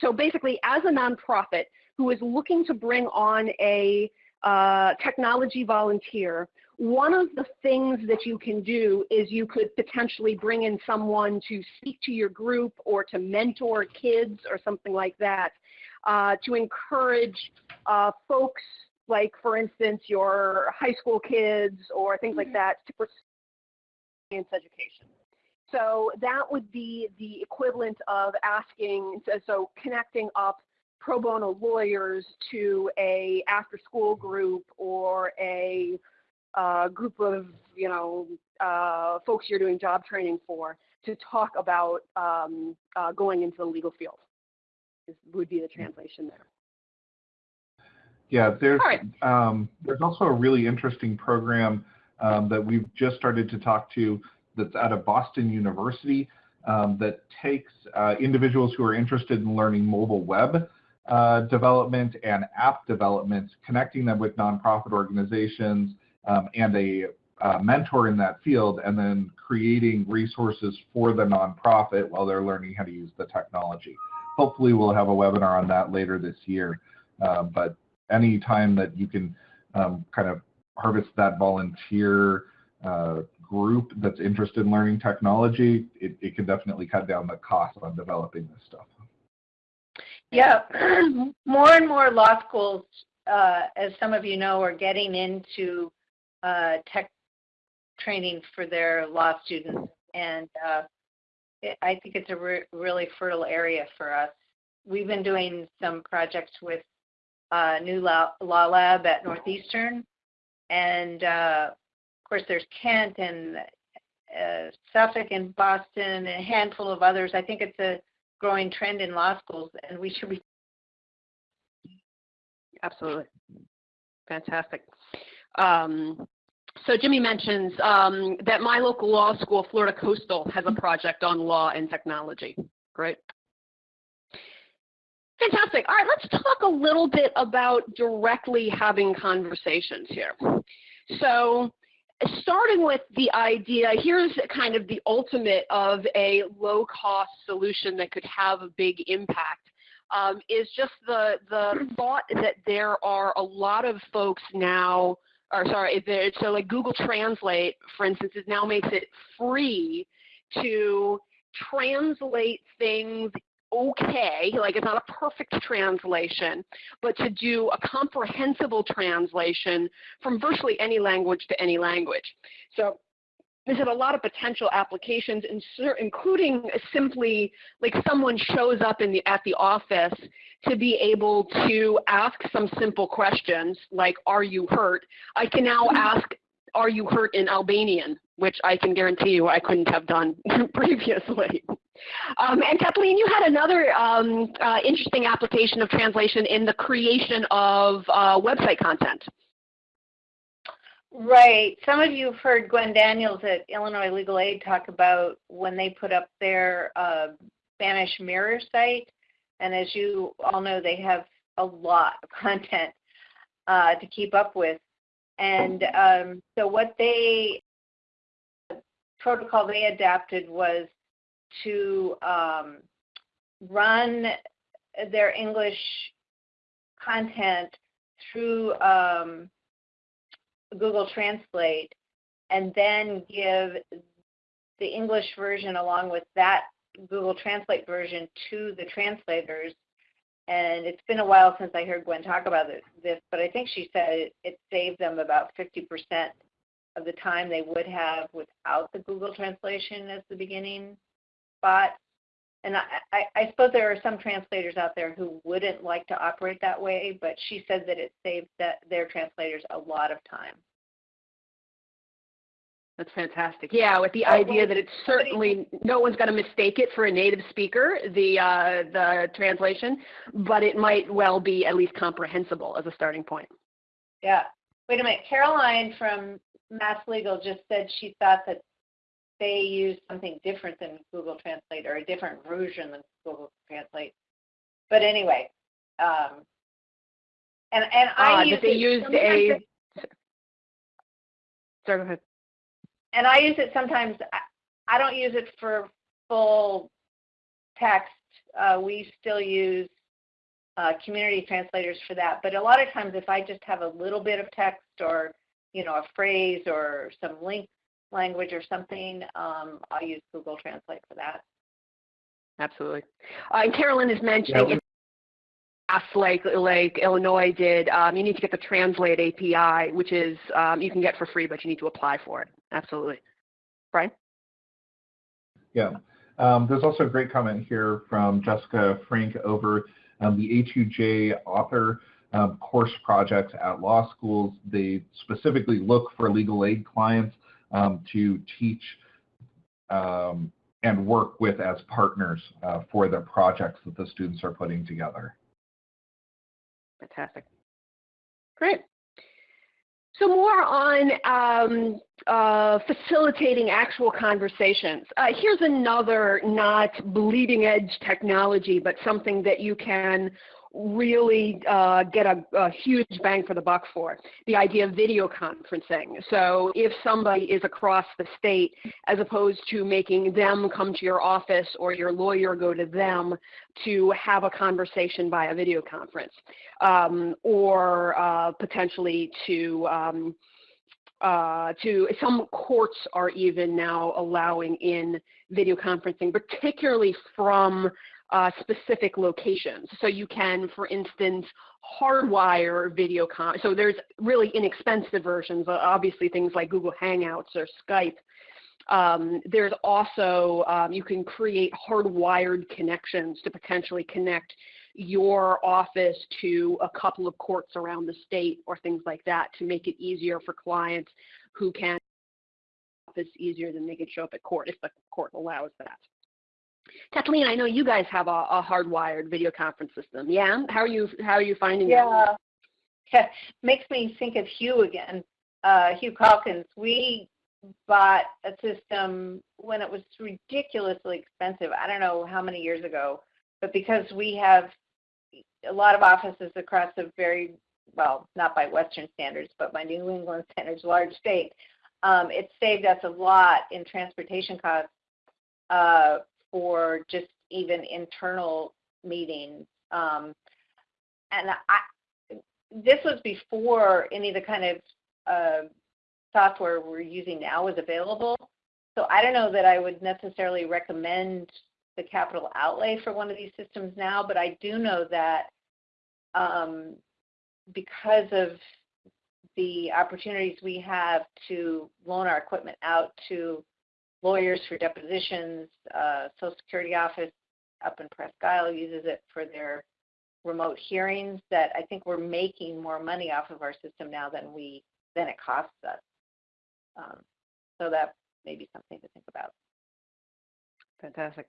so basically as a nonprofit who is looking to bring on a uh, technology volunteer, one of the things that you can do is you could potentially bring in someone to speak to your group or to mentor kids or something like that uh, to encourage uh, folks like, for instance, your high school kids or things like mm-hmm. that to pursue science education. So that would be the equivalent of asking, so, so connecting up pro bono lawyers to a after school group or a uh, group of, you know, uh, folks you're doing job training for to talk about um, uh, going into the legal field is, would be the translation there. Yeah, there's right. um, there's also a really interesting program um, that we've just started to talk to that's out of Boston University um, that takes uh, individuals who are interested in learning mobile web uh, development and app development, connecting them with nonprofit organizations um, and a uh, mentor in that field, and then creating resources for the nonprofit while they're learning how to use the technology. Hopefully we'll have a webinar on that later this year, uh, but any time that you can um, kind of harvest that volunteer uh, group that's interested in learning technology, it, it can definitely cut down the cost on developing this stuff. Yeah, [clears throat] more and more law schools, uh, as some of you know, are getting into uh, tech training for their law students. And uh, it, I think it's a re really fertile area for us. We've been doing some projects with uh, NuLaw, law Lab at Northeastern. And uh, of course, there's Kent and uh, Suffolk and Boston and a handful of others. I think it's a growing trend in law schools, and we should be. Absolutely. Fantastic. Um, so Jimmy mentions um, that my local law school, Florida Coastal, has a project on law and technology. Great. Fantastic. All right, let's talk a little bit about directly having conversations here. So starting with the idea, here's kind of the ultimate of a low cost solution that could have a big impact. Um, is just the, the thought that there are a lot of folks now, or sorry, so like Google Translate, for instance, is now makes it free to translate things okay, like it's not a perfect translation, but to do a comprehensible translation from virtually any language to any language. So there's a lot of potential applications, including simply like someone shows up in the, at the office to be able to ask some simple questions like, are you hurt? I can now ask, are you hurt in Albanian, which I can guarantee you I couldn't have done [laughs] previously. Um, and Kathleen, you had another um, uh, interesting application of translation in the creation of uh, website content. Right. Some of you have heard Gwen Daniels at Illinois Legal Aid talk about when they put up their uh, Spanish Mirror site. And as you all know, they have a lot of [laughs] content uh, to keep up with. And um, so what they, protocol they adapted was to um, run their English content through um, Google Translate and then give the English version along with that Google Translate version to the translators. And it's been a while since I heard Gwen talk about this, but I think she said it, saved them about 50% of the time they would have without the Google translation as the beginning spot. And I, I, I suppose there are some translators out there who wouldn't like to operate that way, but she said that it saved that, their translators a lot of time. That's fantastic. Yeah, with the idea that it's certainly no one's going to mistake it for a native speaker, the uh, the translation, but it might well be at least comprehensible as a starting point. Yeah. Wait a minute. Caroline from Mass Legal just said she thought that they use something different than Google Translate or a different version than Google Translate. But anyway, um, and and I Uh, use they it used sometimes a. Sorry, go ahead. and I use it sometimes. I, I don't use it for full text. Uh, we still use uh, community translators for that. But a lot of times, if I just have a little bit of text or you know a phrase or some link language or something, um, I'll use Google Translate for that. Absolutely. Uh, and Carolyn is mentioning Yeah, in past, like like Illinois did, um, you need to get the Translate API, which is um, you can get for free, but you need to apply for it. Absolutely. Brian? Yeah. Um, there's also a great comment here from Jessica Frank over um, the A2J author um, course projects at law schools. They specifically look for legal aid clients um, to teach um, and work with as partners uh, for the projects that the students are putting together. Fantastic. Great. So more on um, uh, facilitating actual conversations. Uh, here's another not bleeding edge technology, but something that you can really uh, get a, a, huge bang for the buck for, the idea of video conferencing. So if somebody is across the state, as opposed to making them come to your office or your lawyer go to them to have a conversation via video conference, um, or uh, potentially to um, uh, to some courts are even now allowing in video conferencing, particularly from uh, specific locations. So you can, for instance, hardwire video con. So there's really inexpensive versions, obviously things like Google Hangouts or Skype. Um, there's also, um, you can create hardwired connections to potentially connect your office to a couple of courts around the state or things like that to make it easier for clients who can office easier than they can show up at court if the court allows that. Kathleen, I know you guys have a, a, hardwired video conference system. Yeah, how are you? How are you finding yeah. that? Yeah, [laughs] makes me think of Hugh again. Uh, Hugh Calkins. We bought a system when it was ridiculously expensive. I don't know how many years ago, but because we have a lot of offices across a very well, not by Western standards, but by New England standards, large state, um, it saved us a lot in transportation costs uh, for just even internal meetings. Um, and I, this was before any of the kind of uh, software we're using now was available. So I don't know that I would necessarily recommend the capital outlay for one of these systems now, but I do know that um, because of the opportunities we have to loan our equipment out to lawyers for depositions, uh, Social Security office up in Presque Isle uses it for their remote hearings that I think we're making more money off of our system now than we than it costs us. Um, so that may be something to think about. Fantastic.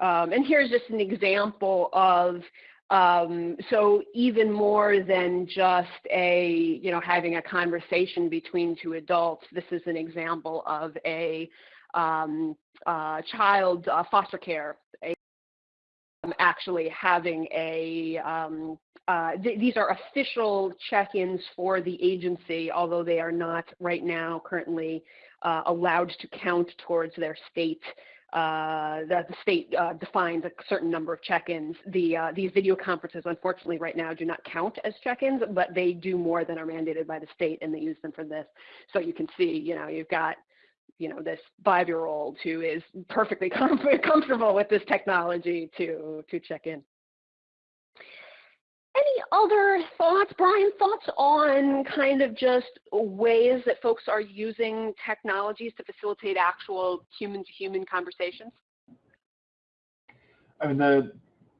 Um, and here's just an example of um, so even more than just a, you know, having a conversation between two adults, this is an example of a um, uh, child uh, foster care, a, um, actually having a, um, uh, th these are official check-ins for the agency, although they are not right now currently uh, allowed to count towards their state uh, that the state uh, defines a certain number of check-ins. The, uh, these video conferences, unfortunately, right now do not count as check-ins, but they do more than are mandated by the state, and they use them for this. So you can see, you know, you've got, you know, this five-year-old who is perfectly [laughs] com comfortable with this technology to to check in. Any other thoughts, Brian, thoughts on kind of just ways that folks are using technologies to facilitate actual human-to-human -human conversations? I mean, the,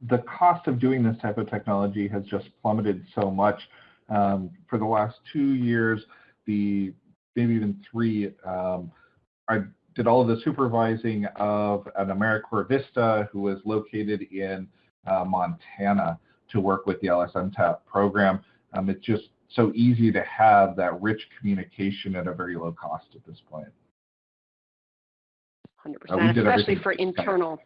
the cost of doing this type of technology has just plummeted so much. Um, for the last two years, the maybe even three, um, I did all of the supervising of an AmeriCorps Vista who was located in uh, Montana to work with the LSNTAP program. Um, it's just so easy to have that rich communication at a very low cost at this point. 100%, uh, especially for internal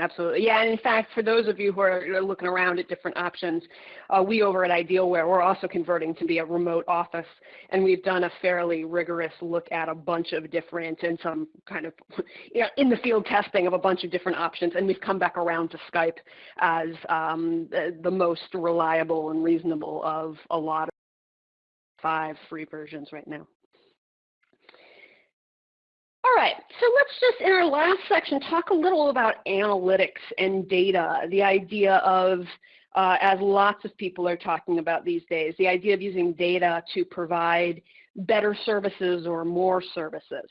Absolutely. Yeah, and in fact, for those of you who are looking around at different options, uh, we over at Idealware, we're also converting to be a remote office, and we've done a fairly rigorous look at a bunch of different and some kind of [laughs] you know, in the field testing of a bunch of different options, and we've come back around to Skype as um, the, the most reliable and reasonable of a lot of five free versions right now. All right, so let's just, in our last section, talk a little about analytics and data, the idea of, uh, as lots of people are talking about these days, the idea of using data to provide better services or more services.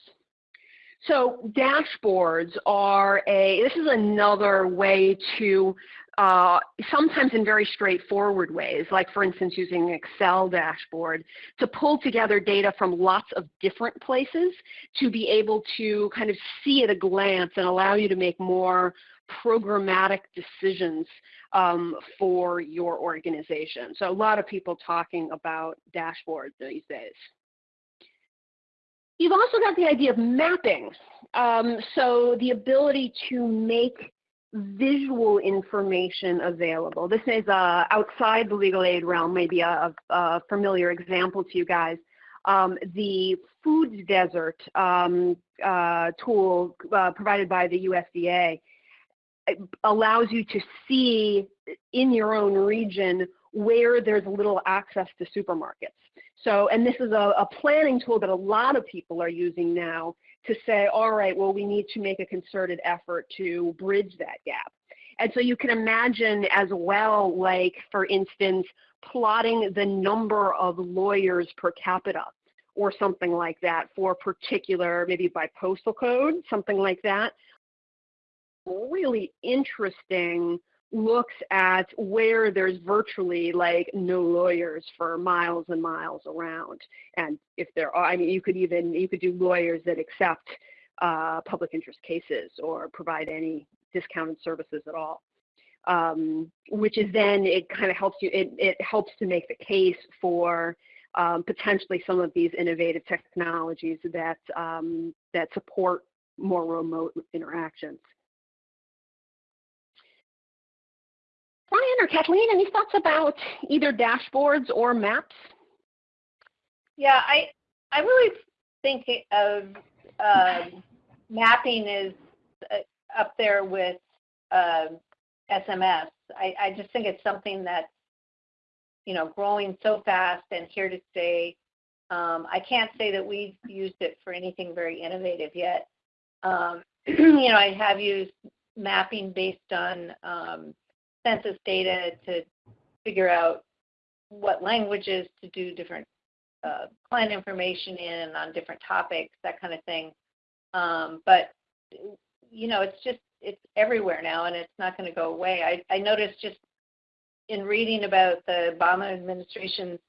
So dashboards are a, this is another way to uh, sometimes in very straightforward ways, like for instance using an Excel dashboard, to pull together data from lots of different places to be able to kind of see at a glance and allow you to make more programmatic decisions um, for your organization. So a lot of people talking about dashboards these days. You've also got the idea of mapping. Um, so the ability to make visual information available. This is uh, outside the legal aid realm, maybe a, a familiar example to you guys. Um, the food desert um, uh, tool uh, provided by the USDA allows you to see in your own region where there's little access to supermarkets. So, and this is a, a planning tool that a lot of people are using now to say, all right, well, we need to make a concerted effort to bridge that gap. And so you can imagine as well, like, for instance, plotting the number of lawyers per capita or something like that for particular, maybe by postal code, something like that. Really interesting looks at where there's virtually like no lawyers for miles and miles around. And if there are, I mean, you could even, you could do lawyers that accept uh, public interest cases or provide any discounted services at all. Um, which is then, it kind of helps you, it, it helps to make the case for um, potentially some of these innovative technologies that, um, that support more remote interactions. Brian or Kathleen, any thoughts about either dashboards or maps? Yeah, I I really think of uh, mapping is uh, up there with uh, um, SMS. I, I just think it's something that's you know growing so fast and here to stay. Um, I can't say that we've used it for anything very innovative yet. Um, [clears throat] you know, I have used mapping based on um, census data to figure out what languages to do different uh, client information in on different topics, that kind of thing. Um, but you know, it's just it's everywhere now, and it's not going to go away. I, I noticed just in reading about the Obama administration's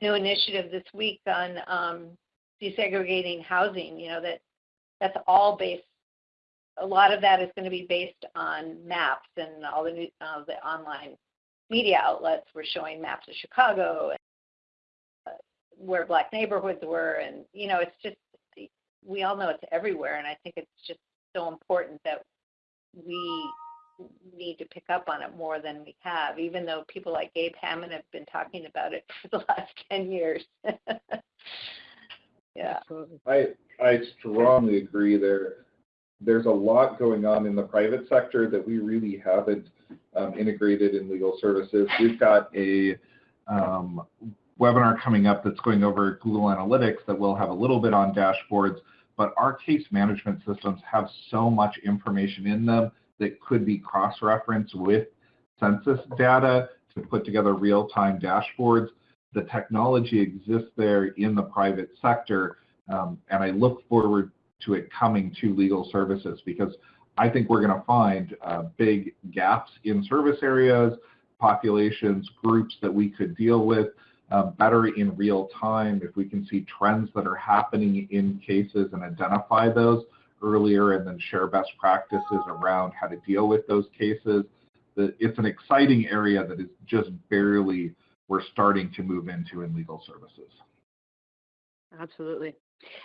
new initiative this week on um, desegregating housing, you know, that that's all based a lot of that is going to be based on maps and all the, new, uh, the online media outlets were showing maps of Chicago and uh, where black neighborhoods were. And, you know, it's just, we all know it's everywhere. And I think it's just so important that we need to pick up on it more than we have, even though people like Gabe Hammond have been talking about it [laughs] for the last 10 years. [laughs] yeah. I, I strongly agree there. There's a lot going on in the private sector that we really haven't um, integrated in legal services. We've got a um, webinar coming up that's going over Google Analytics that will have a little bit on dashboards, but our case management systems have so much information in them that could be cross-referenced with census data to put together real-time dashboards. The technology exists there in the private sector, um, and I look forward to it coming to legal services because I think we're going to find uh, big gaps in service areas, populations, groups that we could deal with uh, better in real time if we can see trends that are happening in cases and identify those earlier and then share best practices around how to deal with those cases. It's an exciting area that is just barely we're starting to move into in legal services. Absolutely.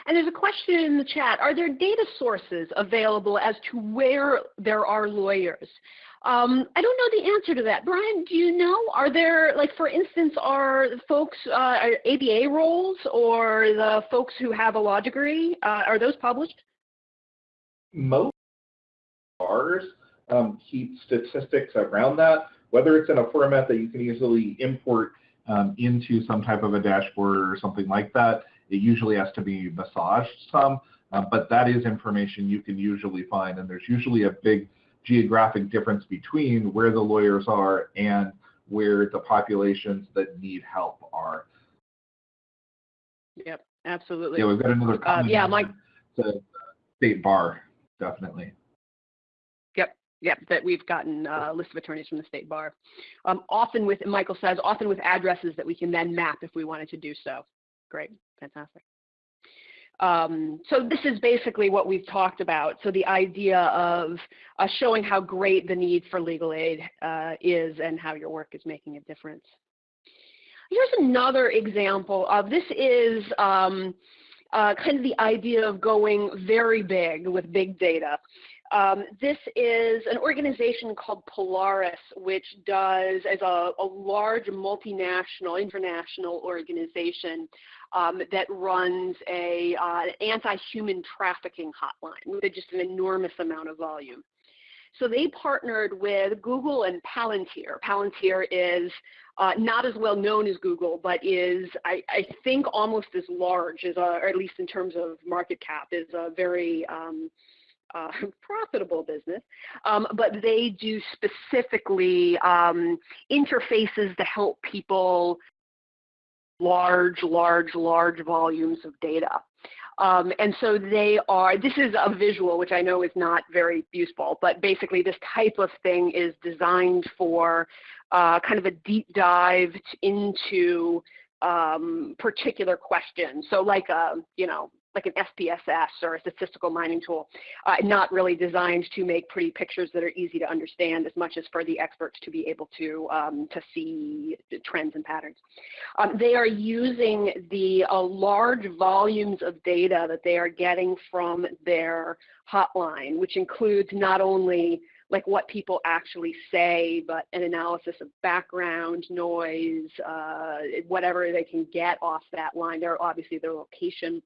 And there's a question in the chat. Are there data sources available as to where there are lawyers? Um, I don't know the answer to that. Brian, do you know? Are there, like, for instance, are folks, uh, are ABA rolls or the folks who have a law degree, uh, are those published? Most bars um, keep statistics around that, whether it's in a format that you can easily import um, into some type of a dashboard or something like that. It usually has to be massaged some, uh, but that is information you can usually find, and there's usually a big geographic difference between where the lawyers are and where the populations that need help are. Yep, absolutely. Yeah, we've got another Uh, comment. yeah, Mike. The state bar, definitely. Yep, yep, that we've gotten uh, a list of attorneys from the state bar. Um, often with, Michael says, often with addresses that we can then map if we wanted to do so. Great, fantastic. Um, so this is basically what we've talked about. So the idea of uh, showing how great the need for legal aid uh, is and how your work is making a difference. Here's another example of this is um, uh, kind of the idea of going very big with big data. Um, this is an organization called Polaris, which does, as a, a large multinational, international organization, um, that runs a uh, anti-human trafficking hotline with just an enormous amount of volume. So they partnered with Google and Palantir. Palantir is uh, not as well known as Google, but is, I, I think, almost as large, as a, or at least in terms of market cap, is a very um, uh, [laughs] profitable business, um, but they do specifically um, interfaces to help people large, large, large volumes of data. Um, and so they are, this is a visual, which I know is not very useful, but basically this type of thing is designed for uh, kind of a deep dive into um, particular questions. So like a, you know, like an SPSS or a statistical mining tool, uh, not really designed to make pretty pictures that are easy to understand as much as for the experts to be able to, um, to see trends and patterns. Um, they are using the uh, large volumes of data that they are getting from their hotline, which includes not only like what people actually say, but an analysis of background noise, uh, whatever they can get off that line. They're obviously their location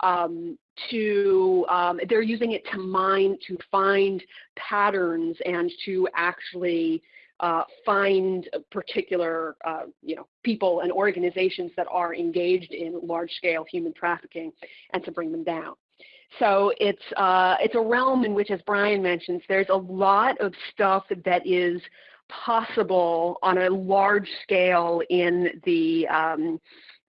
um, to, um, they're using it to mine, to find patterns and to actually uh, find particular, uh, you know, people and organizations that are engaged in large-scale human trafficking and to bring them down. So it's, uh, it's a realm in which, as Brian mentions, there's a lot of stuff that is possible on a large scale in the um,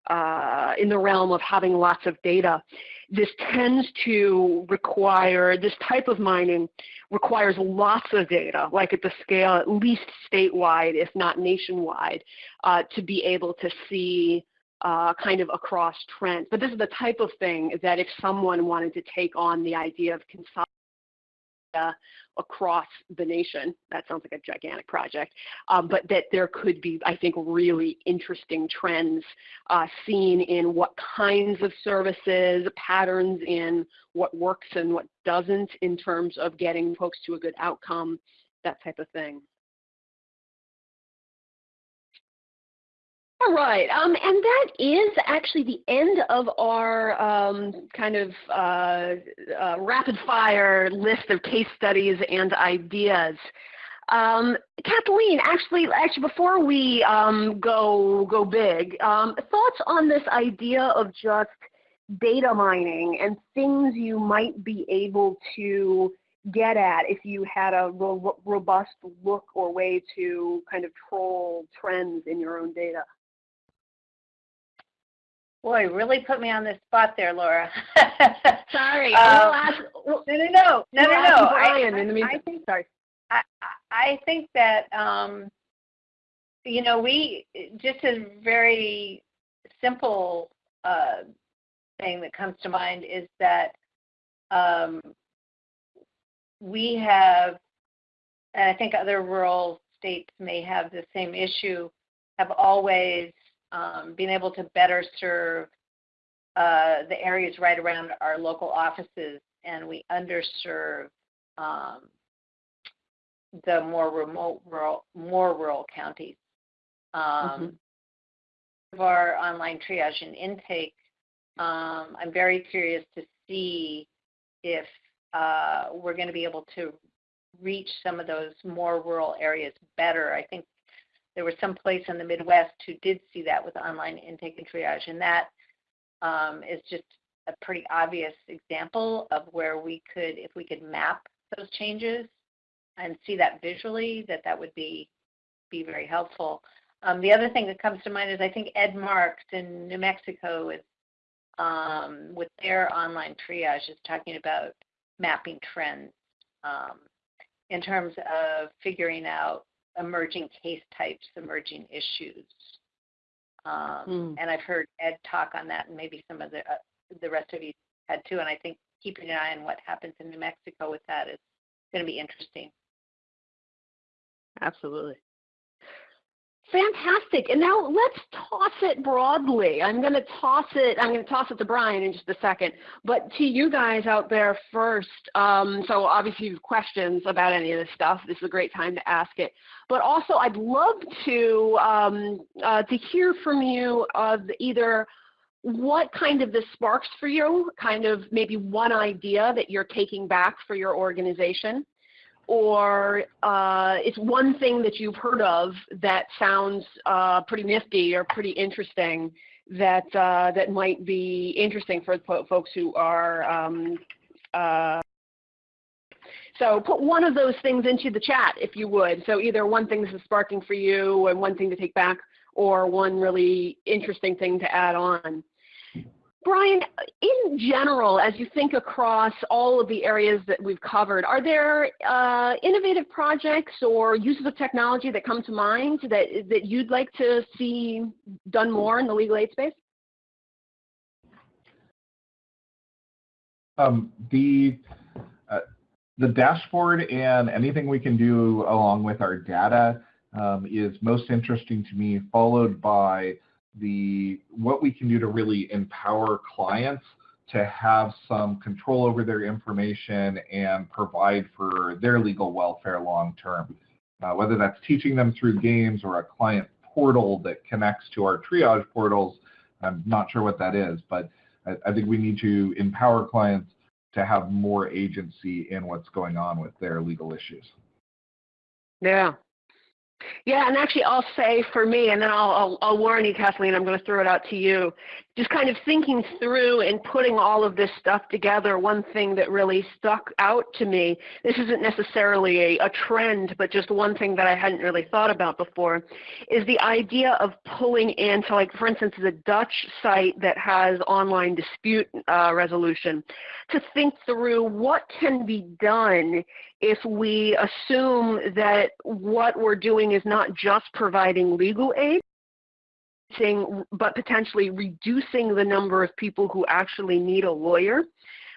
uh, in the realm of having lots of data. This tends to require, this type of mining requires lots of data, like at the scale at least statewide, if not nationwide, uh, to be able to see uh, kind of across trends. But this is the type of thing that if someone wanted to take on the idea of consolidating across the nation. That sounds like a gigantic project, um, but that there could be, I think, really interesting trends uh, seen in what kinds of services, patterns in what works and what doesn't in terms of getting folks to a good outcome, that type of thing. All right, um, and that is actually the end of our um, kind of uh, uh, rapid fire list of case studies and ideas. Um, Kathleen, actually, actually, before we um, go go big, um, thoughts on this idea of just data mining and things you might be able to get at if you had a ro robust look or way to kind of troll trends in your own data. Boy, really put me on the spot there, Laura. [laughs] Sorry. Um, ask, no, no, no, no, no, no. I, in the I think Sorry. I, I think that um, you know we just a very simple uh, thing that comes to mind is that um, we have, and I think other rural states may have the same issue, have always um, been able to better serve uh, the areas right around our local offices, and we underserve um, the more remote rural, more rural counties. Um, Of our online triage and intake, um, I'm very curious to see if uh, we're going to be able to reach some of those more rural areas better. I think there was some place in the Midwest who did see that with online intake and triage, and that um, is just a pretty obvious example of where we could, if we could map those changes and see that visually, that that would be be very helpful. Um, the other thing that comes to mind is I think Ed Marks in New Mexico is um, with their online triage is talking about mapping trends um, in terms of figuring out emerging case types, emerging issues. Um, Hmm. And I've heard Ed talk on that, and maybe some of the uh, the rest of you had too. And I think keeping an eye on what happens in New Mexico with that is going to be interesting. Absolutely. Fantastic. And now let's toss it broadly. I'm going to toss it. I'm going to toss it to Brian in just a second, but to you guys out there first. Um, so obviously you have questions about any of this stuff. This is a great time to ask it. But also, I'd love to um, uh, to hear from you of either what kind of this sparks for you, kind of maybe one idea that you're taking back for your organization or uh, it's one thing that you've heard of that sounds uh, pretty nifty or pretty interesting that uh, that might be interesting for folks who are. Um, uh, so put one of those things into the chat if you would. So either one thing this is sparking for you and one thing to take back or one really interesting thing to add on. Brian, in general, as you think across all of the areas that we've covered, are there uh, innovative projects or uses of technology that come to mind that, that you'd like to see done more in the legal aid space? Um, the uh, the dashboard and anything we can do along with our data um, is most interesting to me, followed by the what we can do to really empower clients to have some control over their information and provide for their legal welfare long term. Uh, whether that's teaching them through games or a client portal that connects to our triage portals, I'm not sure what that is, but I, I think we need to empower clients to have more agency in what's going on with their legal issues. Yeah. Yeah, and actually I'll say for me, and then I'll, I'll, I'll warn you, Kathleen, I'm going to throw it out to you. Just kind of thinking through and putting all of this stuff together, one thing that really stuck out to me, this isn't necessarily a, a trend, but just one thing that I hadn't really thought about before, is the idea of pulling into, like for instance, the Dutch site that has online dispute uh, resolution, to think through what can be done if we assume that what we're doing is not just providing legal aid, but potentially reducing the number of people who actually need a lawyer.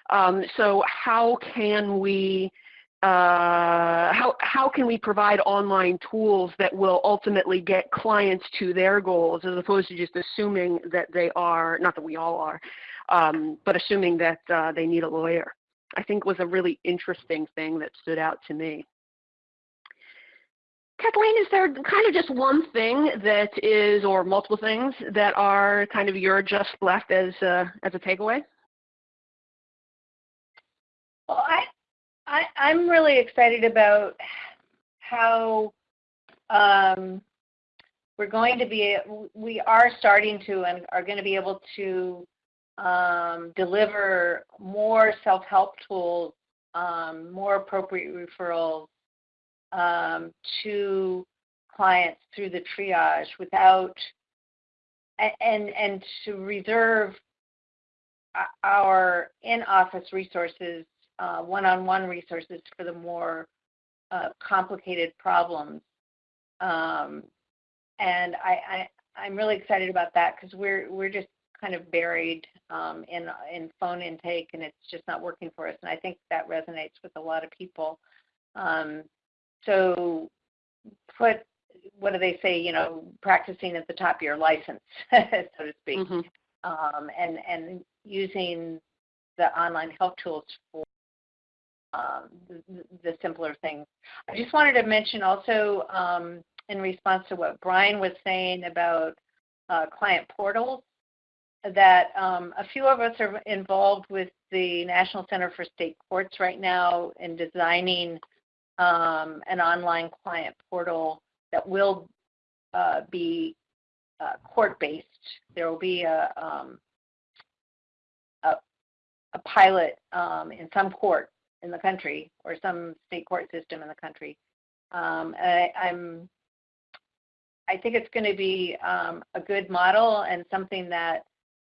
Um, so how can we uh, how, how can we provide online tools that will ultimately get clients to their goals as opposed to just assuming that they are, not that we all are, um, but assuming that uh, they need a lawyer. I think was a really interesting thing that stood out to me. Kathleen, is there kind of just one thing that is, or multiple things that are kind of your just left as a, as a takeaway? Well, I, I, I'm really excited about how um, we're going to be, we are starting to and are going to be able to um, deliver more self-help tools, um, more appropriate referrals um, to clients through the triage without, and, and to reserve our in-office resources, uh, one-on-one resources for the more uh, complicated problems. Um, and I, I, I'm really excited about that because we're, we're just kind of buried um, in in phone intake, and it's just not working for us. And I think that resonates with a lot of people. Um, so put what do they say? You know, practicing at the top of your license, [laughs] so to speak, mm-hmm. um, and and using the online help tools for um, the, the, simpler things. I just wanted to mention also um, in response to what Brian was saying about uh, client portals that um, a few of us are involved with the National Center for State Courts right now in designing um, an online client portal that will uh, be uh, court-based. There will be a, um, a, a, pilot um, in some court in the country or some state court system in the country. Um, I, am I think it's going to be um, a good model and something that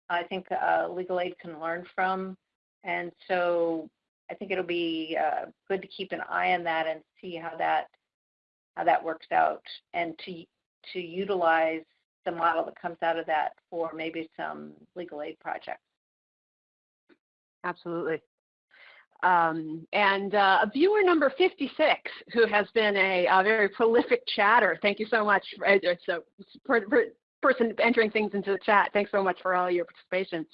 I think uh, legal aid can learn from. And so I think it'll be uh, good to keep an eye on that and see how that how that works out, and to to utilize the model that comes out of that for maybe some legal aid projects. Absolutely. Um, and uh, viewer number 56, who has been a, a, very prolific chatter. Thank you so much. Uh, so, person entering things into the chat. Thanks so much for all your participation.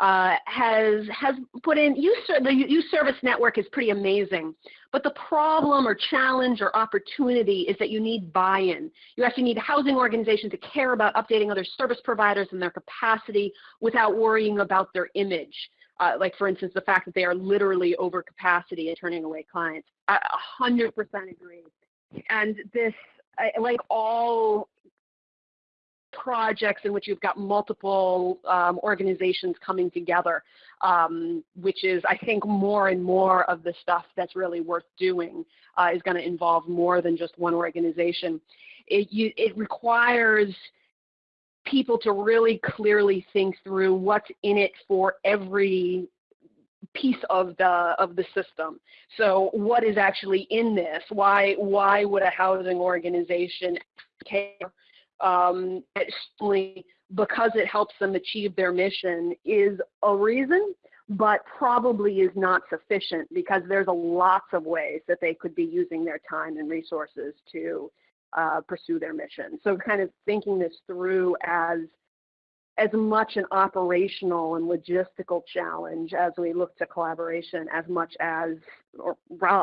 Uh, has has put in you, the use service network is pretty amazing, but the problem or challenge or opportunity is that you need buy-in. You actually need housing organizations to care about updating other service providers and their capacity without worrying about their image. Uh, like for instance, the fact that they are literally over capacity and turning away clients. I 100% agree. And this, like all projects in which you've got multiple um, organizations coming together, um, which is, I think, more and more of the stuff that's really worth doing uh, is going to involve more than just one organization. It, you, it requires people to really clearly think through what's in it for every piece of the of the system. So what is actually in this? Why why would a housing organization care um, certainly because it helps them achieve their mission is a reason, but probably is not sufficient because there's a lots of ways that they could be using their time and resources to uh, pursue their mission. So kind of thinking this through as as much an operational and logistical challenge as we look to collaboration as much as, or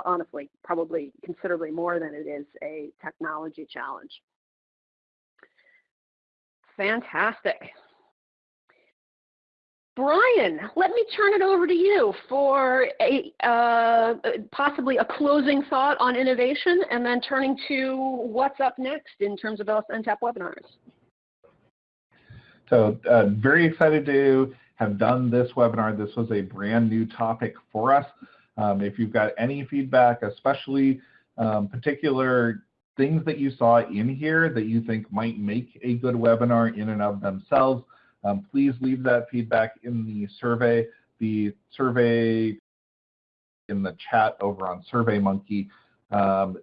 honestly, probably considerably more than it is a technology challenge. Fantastic. Brian, let me turn it over to you for a uh, possibly a closing thought on innovation and then turning to what's up next in terms of LSNTAP webinars. So uh, very excited to have done this webinar. This was a brand new topic for us. Um, if you've got any feedback, especially um, particular things that you saw in here that you think might make a good webinar in and of themselves, um, please leave that feedback in the survey. The survey in the chat over on SurveyMonkey. Um,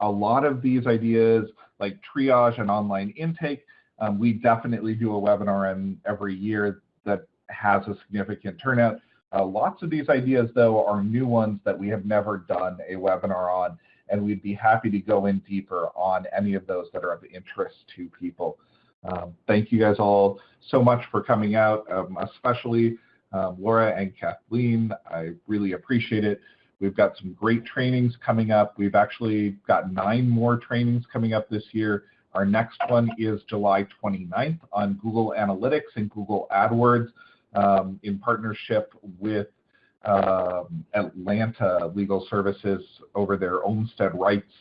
a lot of these ideas like triage and online intake, um, we definitely do a webinar in every year that has a significant turnout. Uh, lots of these ideas, though, are new ones that we have never done a webinar on, and we'd be happy to go in deeper on any of those that are of interest to people. Um, thank you guys all so much for coming out, um, especially um, Laura and Kathleen. I really appreciate it. We've got some great trainings coming up. We've actually got nine more trainings coming up this year. Our next one is July 29th on Google Analytics and Google AdWords um, in partnership with um, Atlanta Legal Services over their Olmstead Rights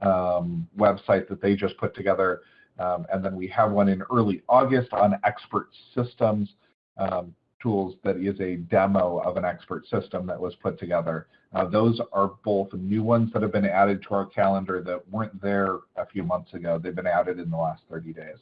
um, website that they just put together. Um, and then we have one in early August on expert systems um, tools that is a demo of an expert system that was put together. Uh, those are both new ones that have been added to our calendar that weren't there a few months ago. They've been added in the last 30 days.